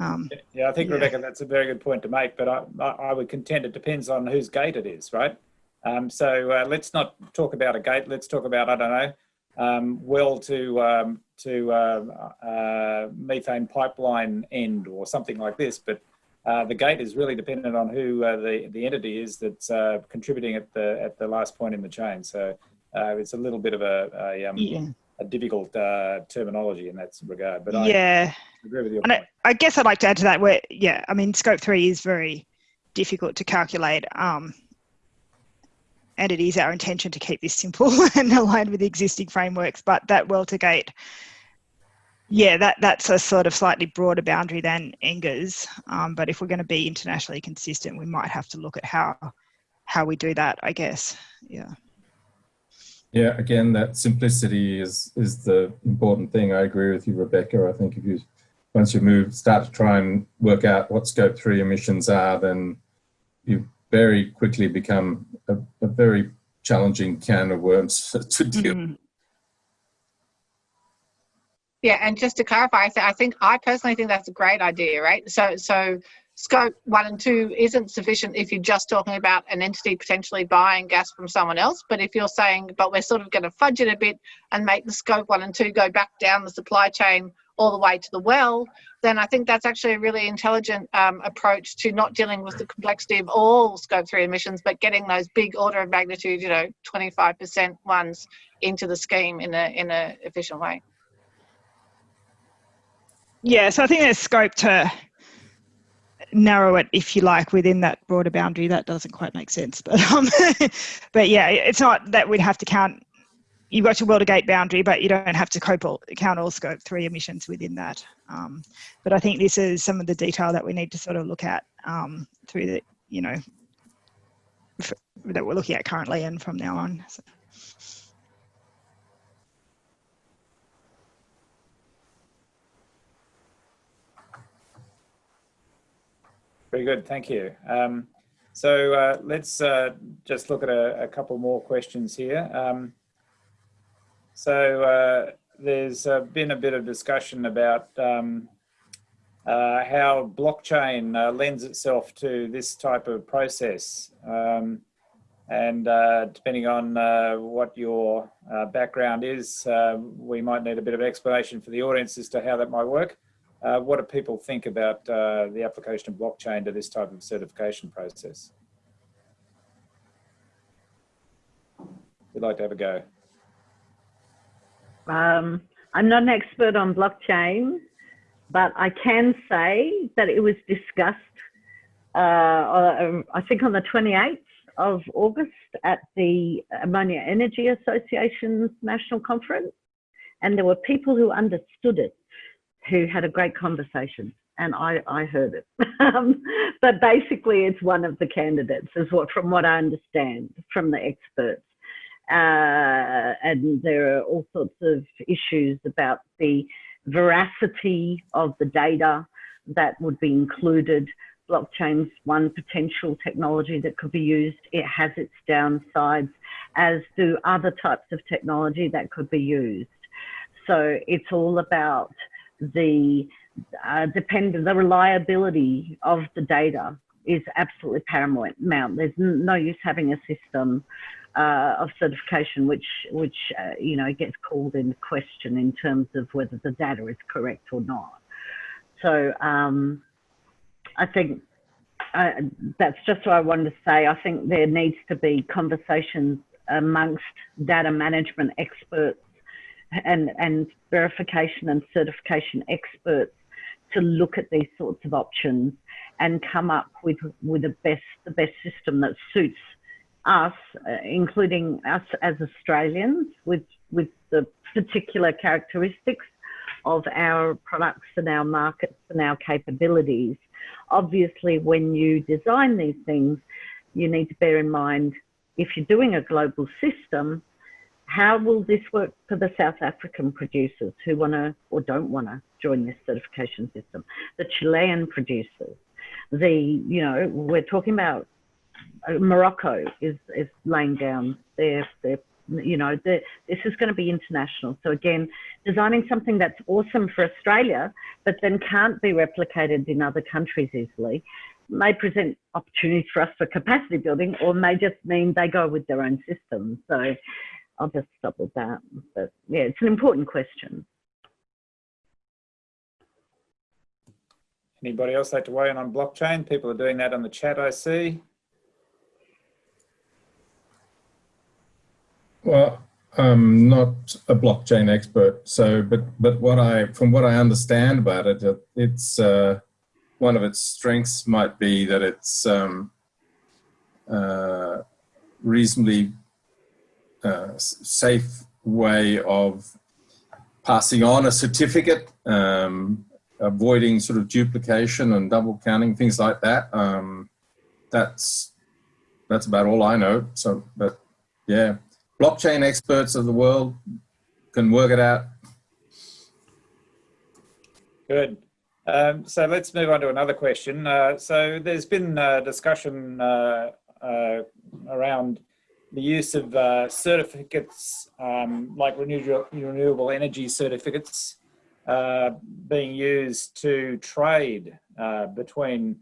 Um, Yeah, I think Yeah. Rebecca, that's a very good point to make, but I, I would contend it depends on whose gate it is, right? Um, so uh, let's not talk about a gate. Let's talk about I don't know, um, well to um, to uh, uh, methane pipeline end or something like this. But uh, the gate is really dependent on who uh, the the entity is that's uh, contributing at the at the last point in the chain. So uh, it's a little bit of a a, um, yeah. A difficult uh, terminology in that regard. But I yeah. agree with your And. I, I guess I'd like to add to that where, yeah, I mean, scope three is very difficult to calculate. Um, and it is our intention to keep this simple and aligned with the existing frameworks, but that well to gate, yeah, that, that's a sort of slightly broader boundary than NGERS. Um, but if we're going to be internationally consistent, we might have to look at how, how we do that, I guess. Yeah. Yeah, again, that simplicity is is the important thing. I agree with you, Rebecca. I think if you once you move, start to try and work out what scope three emissions are, then you very quickly become a, a very challenging can of worms to deal. Mhm. Yeah, and just to clarify, I th- I think I personally think that's a great idea, right? So, so scope one and two isn't sufficient if you're just talking about an entity potentially buying gas from someone else. But if you're saying, but we're sort of going to fudge it a bit and make the scope one and two go back down the supply chain all the way to the well, then I think that's actually a really intelligent um, approach to not dealing with the complexity of all scope three emissions, but getting those big order of magnitude, you know, 25% ones into the scheme in a in a efficient way. Yeah, so I think there's scope to narrow it, if you like, within that broader boundary. That doesn't quite make sense, but um, but yeah, it's not that we'd have to count. You've got your well to gate boundary, but you don't have to all, count all scope three emissions within that. Um, but I think this is some of the detail that we need to sort of look at um, through the, you know, that we're looking at currently and from now on. So. Very good, thank you. Um, so uh, let's uh, just look at a, a couple more questions here. Um, so uh, there's uh, been a bit of discussion about um, uh, how blockchain uh, lends itself to this type of process. Um, and depending on what your background is, we might need a bit of explanation for the audience as to how that might work. Uh, what do people think about uh, the application of blockchain to this type of certification process? We'd like to have a go. Um, I'm not an expert on blockchain, but I can say that it was discussed, uh, I think on the 28th of August at the Ammonia Energy Association's national conference. And there were people who understood it, who had a great conversation. And I, I heard it. Um, but basically, it's one of the candidates, is what, from what I understand from the experts uh, and there are all sorts of issues about the veracity of the data that would be included. Blockchain's one potential technology that could be used. It has its downsides, as do other types of technology that could be used. So it's all about the uh, depend the reliability of the data is absolutely paramount. There's no use having a system uh, of certification, which which uh, you know gets called into question in terms of whether the data is correct or not. So um, I think uh, that's just what I wanted to say. I think there needs to be conversations amongst data management experts and and verification and certification experts to look at these sorts of options and come up with with the best the best system that suits us, uh, including us as Australians, with with the particular characteristics of our products and our markets and our capabilities. Obviously, when you design these things, you need to bear in mind if you're doing a global system, how will this work for the South African producers who want to or don't want to join this certification system? The Chilean producers, the, you know, we're talking about uh, Morocco is, is laying down their, their you know, the, this is going to be international. So again, designing something that's awesome for Australia, but then can't be replicated in other countries easily, may present opportunities for us for capacity building, or may just mean they go with their own system. So I'll just stop with that. But yeah, it's an important question. Anybody else like to weigh in on blockchain? People are doing that on the chat, I see. Well, I'm not a blockchain expert, so but but what I from what I understand about it, it's uh, one of its strengths might be that it's um, uh, reasonably safe way of passing on a certificate, um, avoiding sort of duplication and double counting, things like that. Um, that's that's about all I know. So, but yeah, blockchain experts of the world can work it out. Good. Um, so let's move on to another question. Uh, so there's been uh, discussion uh, uh around the use of uh, certificates um, like renewable, renewable energy certificates uh, being used to trade between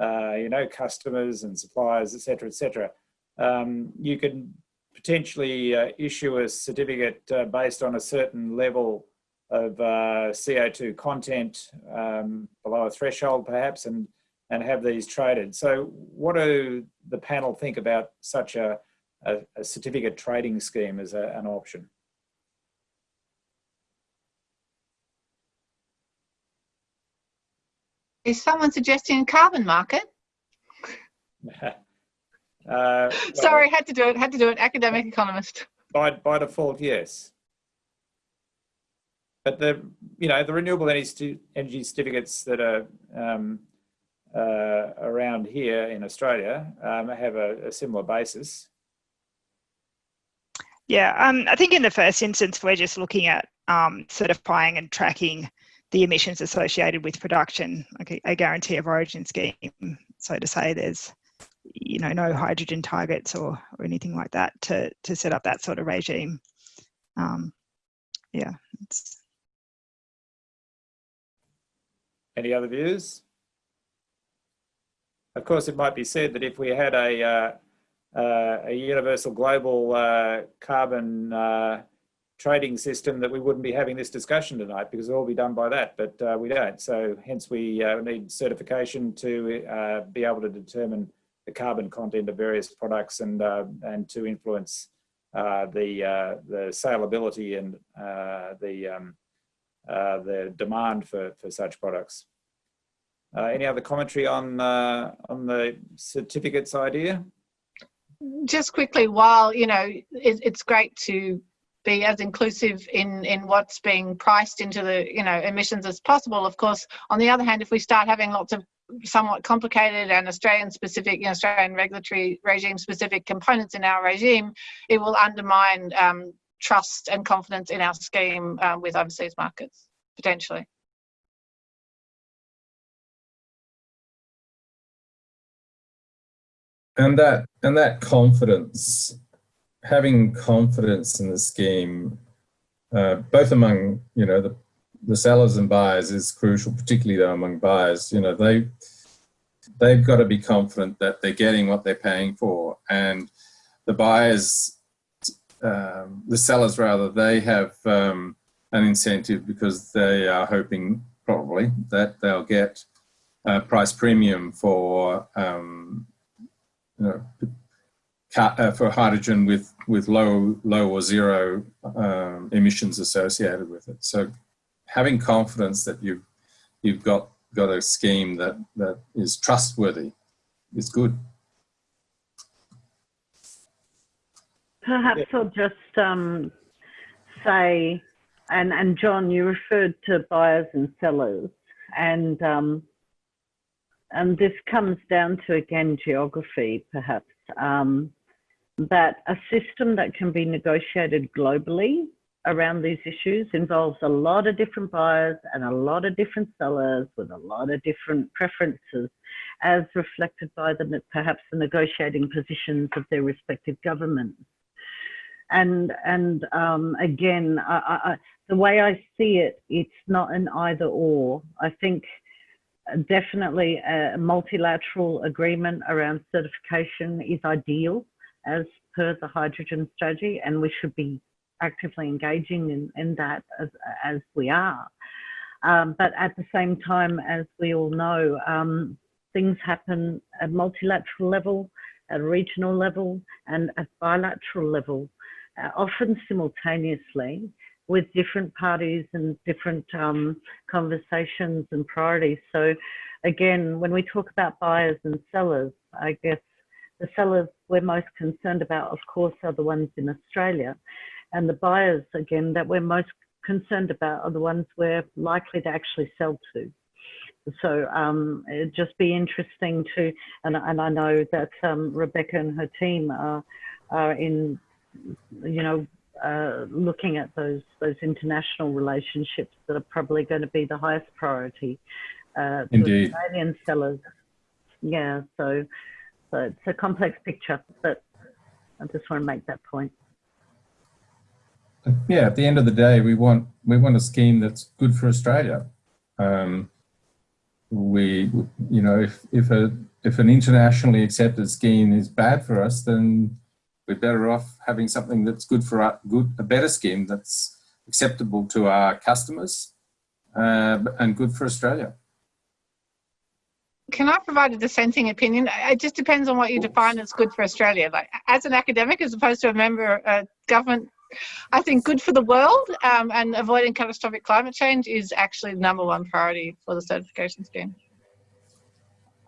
you know customers and suppliers etc etc um, you can potentially uh, issue a certificate uh, based on a certain level of uh, CO2 content um, below a threshold perhaps and, and have these traded. So what do the panel think about such a, a, a certificate trading scheme as a, an option? Is someone suggesting a carbon market? Uh, Sorry, had to do it. Had to do it. Academic economist. By by default, yes. But the you know the renewable energy energy certificates that are um, uh, around here in Australia um, have a, a, similar basis. Yeah, um, I think in the first instance we're just looking at um, certifying and tracking the emissions associated with production, like a, guarantee of origin scheme. So to say, there's you know, no hydrogen targets or, or anything like that to, to set up that sort of regime. Um, yeah. It's... Any other views? Of course, it might be said that if we had a, uh, a universal global uh, carbon uh, trading system that we wouldn't be having this discussion tonight because it'll all be done by that, but uh, we don't. So hence we uh, need certification to be able to determine the carbon content of various products and uh, and to influence uh, the uh, the saleability and uh, the um, uh, the demand for for such products. Uh, any other commentary on on the certificates idea? Just quickly, while you know it, it's great to be as inclusive in in what's being priced into the you know emissions as possible of course on the other hand if we start having lots of somewhat complicated and Australian specific, you know, Australian regulatory regime specific components in our regime, it will undermine um, trust and confidence in our scheme um, with overseas markets, potentially. And that, and that confidence, having confidence in the scheme, uh, both among, you know, the the sellers and buyers is crucial, particularly though among buyers. You know, they they've got to be confident that they're getting what they're paying for, and the buyers, um, the sellers rather, they have um, an incentive because they are hoping probably that they'll get a price premium for um, you know uh, for hydrogen with with low low or zero um, emissions associated with it. So having confidence that you've you've got got a scheme that that is trustworthy is good. Perhaps yeah. I'll just um, say, and and John, you referred to buyers and sellers, and um, and this comes down to again geography, perhaps. Um, that a system that can be negotiated globally around these issues involves a lot of different buyers and a lot of different sellers with a lot of different preferences. as reflected by the perhaps the negotiating positions of their respective governments. And and um, again, I, I, the way I see it, it's not an either or. I think definitely a multilateral agreement around certification is ideal as per the hydrogen strategy, and we should be actively engaging in, in that as, as we are. Um, but at the same time, as we all know, um, things happen at multilateral level, at regional level, and at bilateral level, uh, often simultaneously with different parties and different um, conversations and priorities. So again, when we talk about buyers and sellers, I guess the sellers we're most concerned about, of course, are the ones in Australia. And the buyers, again, that we're most concerned about are the ones we're likely to actually sell to. So um, it'd just be interesting to, and, and I know that um, Rebecca and her team are, are in, you know, uh, looking at those those international relationships that are probably going to be the highest priority. Uh, Indeed. Australian sellers. Yeah, so so it's a complex picture, but I just want to make that point. Yeah, at the end of the day, we want we want a scheme that's good for Australia. Um, we, you know, if if a if an internationally accepted scheme is bad for us, then we're better off having something that's good for our, good a better scheme that's acceptable to our customers uh, and good for Australia. Can I provide a dissenting opinion? It just depends on what you define as good for Australia. Like as an academic, as opposed to a member of government, I think good for the world um, and avoiding catastrophic climate change is actually the number one priority for the certification scheme.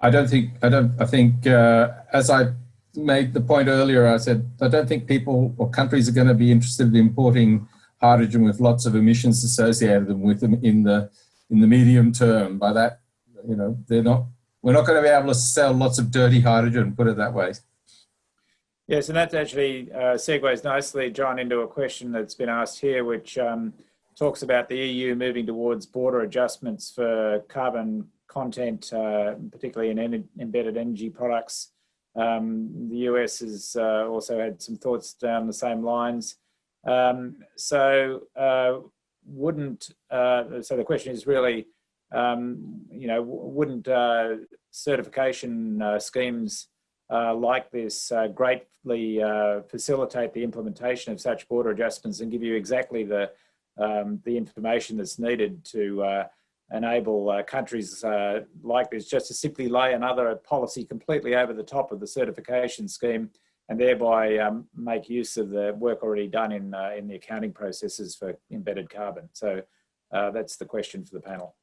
I don't think I don't. I think uh, as I made the point earlier, I said, I don't think people or countries are going to be interested in importing hydrogen with lots of emissions associated with them in the in the medium term. By that, you know, they're not. We're not going to be able to sell lots of dirty hydrogen. Put it that way. Yes, and that actually uh, segues nicely, John, into a question that's been asked here, which um, talks about the EU moving towards border adjustments for carbon content, uh, particularly in en embedded energy products. Um, the US has uh, also had some thoughts down the same lines. Um, so uh, wouldn't, uh, so the question is really, um, you know, wouldn't uh, certification uh, schemes uh, like this greatly facilitate the implementation of such border adjustments and give you exactly the, um, the information that's needed to enable uh, countries uh, like this just to simply lay another policy completely over the top of the certification scheme and thereby um, make use of the work already done in, uh, in the accounting processes for embedded carbon. So uh, that's the question for the panel.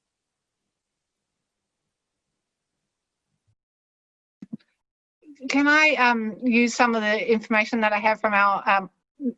Can I um, use some of the information that I have from our um,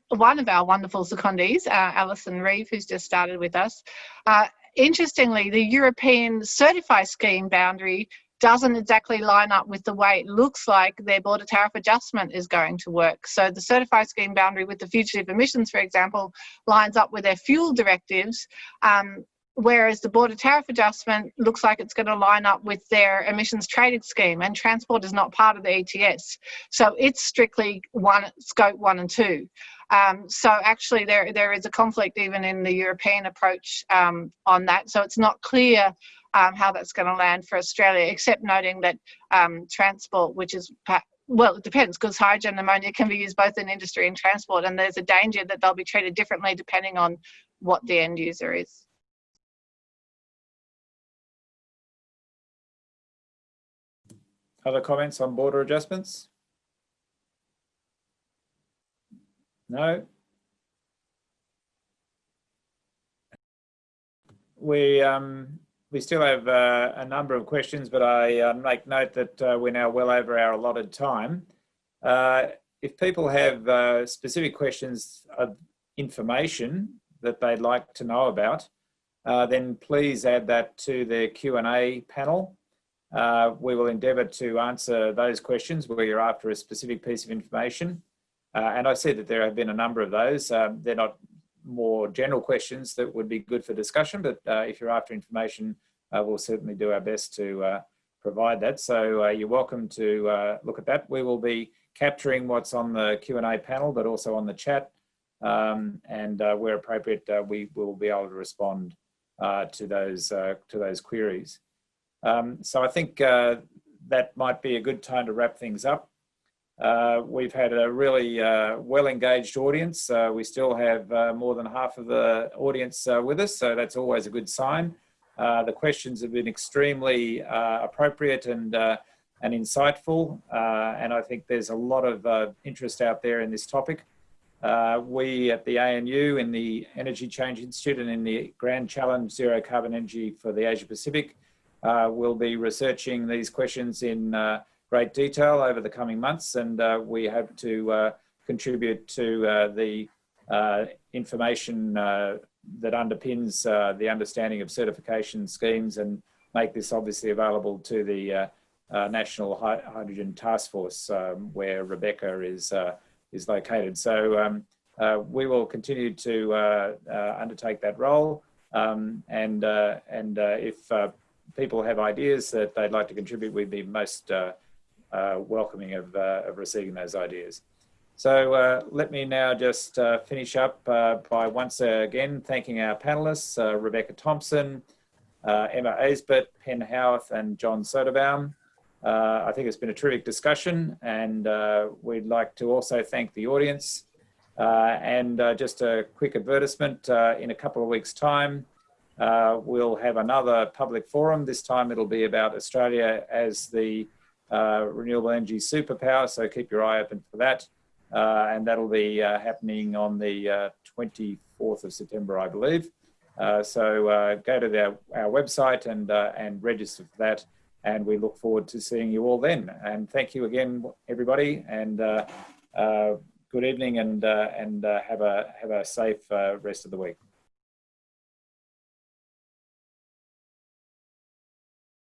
one of our wonderful secondees, uh, Alison Reeve, who's just started with us. Uh, interestingly, the European CertifHy scheme boundary doesn't exactly line up with the way it looks like their border tariff adjustment is going to work. So the CertifHy scheme boundary with the fugitive emissions, for example, lines up with their fuel directives, um, whereas the border tariff adjustment looks like it's going to line up with their emissions trading scheme and transport is not part of the ETS. So it's strictly one scope one and two. Um, so actually there, there is a conflict even in the European approach um, on that. So it's not clear um, how that's going to land for Australia, except noting that um, transport, which is well, it depends because hydrogen ammonia can be used both in industry and transport, and there's a danger that they'll be treated differently depending on what the end user is. Other comments on border adjustments? No? We, um, we still have uh, a number of questions, but I uh, make note that uh, we're now well over our allotted time. Uh, if people have uh, specific questions of information that they'd like to know about, uh, then please add that to the Q&A panel. we will endeavour to answer those questions where you're after a specific piece of information. Uh, and I see that there have been a number of those. Um, they're not more general questions that would be good for discussion, but uh, if you're after information, uh, we'll certainly do our best to provide that. So you're welcome to look at that. We will be capturing what's on the Q&A panel, but also on the chat. Um, and uh, where appropriate, uh, we will be able to respond uh, to those to those queries. Um, so I think that might be a good time to wrap things up. Uh, we've had a really uh, well engaged audience. Uh, we still have uh, more than half of the audience with us, so that's always a good sign. the questions have been extremely appropriate and and insightful, and I think there's a lot of interest out there in this topic. Uh, we at the ANU in the Energy Change Institute and in the Grand Challenge Zero Carbon Energy for the Asia Pacific uh, will be researching these questions in uh, great detail over the coming months and uh, we hope to uh, contribute to uh, the information that underpins the understanding of certification schemes and make this obviously available to the National Hydrogen Task Force um, where Rebecca is is located. So um, uh, we will continue to uh, uh, undertake that role. Um, and uh, and uh, if uh, people have ideas that they'd like to contribute, we'd be most welcoming of, of receiving those ideas. So let me now just finish up by once again thanking our panelists, Rebecca Thompson, Emma Aisbett, Pen Howarth and John Soderbaum. Uh, I think it's been a terrific discussion and uh, we'd like to also thank the audience. Uh, and uh, just a quick advertisement, uh, in a couple of weeks time, uh, we'll have another public forum. This time it'll be about Australia as the renewable energy superpower, so keep your eye open for that. and that'll be happening on the 24th of September, I believe. so go to the, our website and, and register for that and we look forward to seeing you all then. And thank you again, everybody, and uh, uh, good evening, and uh, and uh, have a have a safe uh, rest of the week.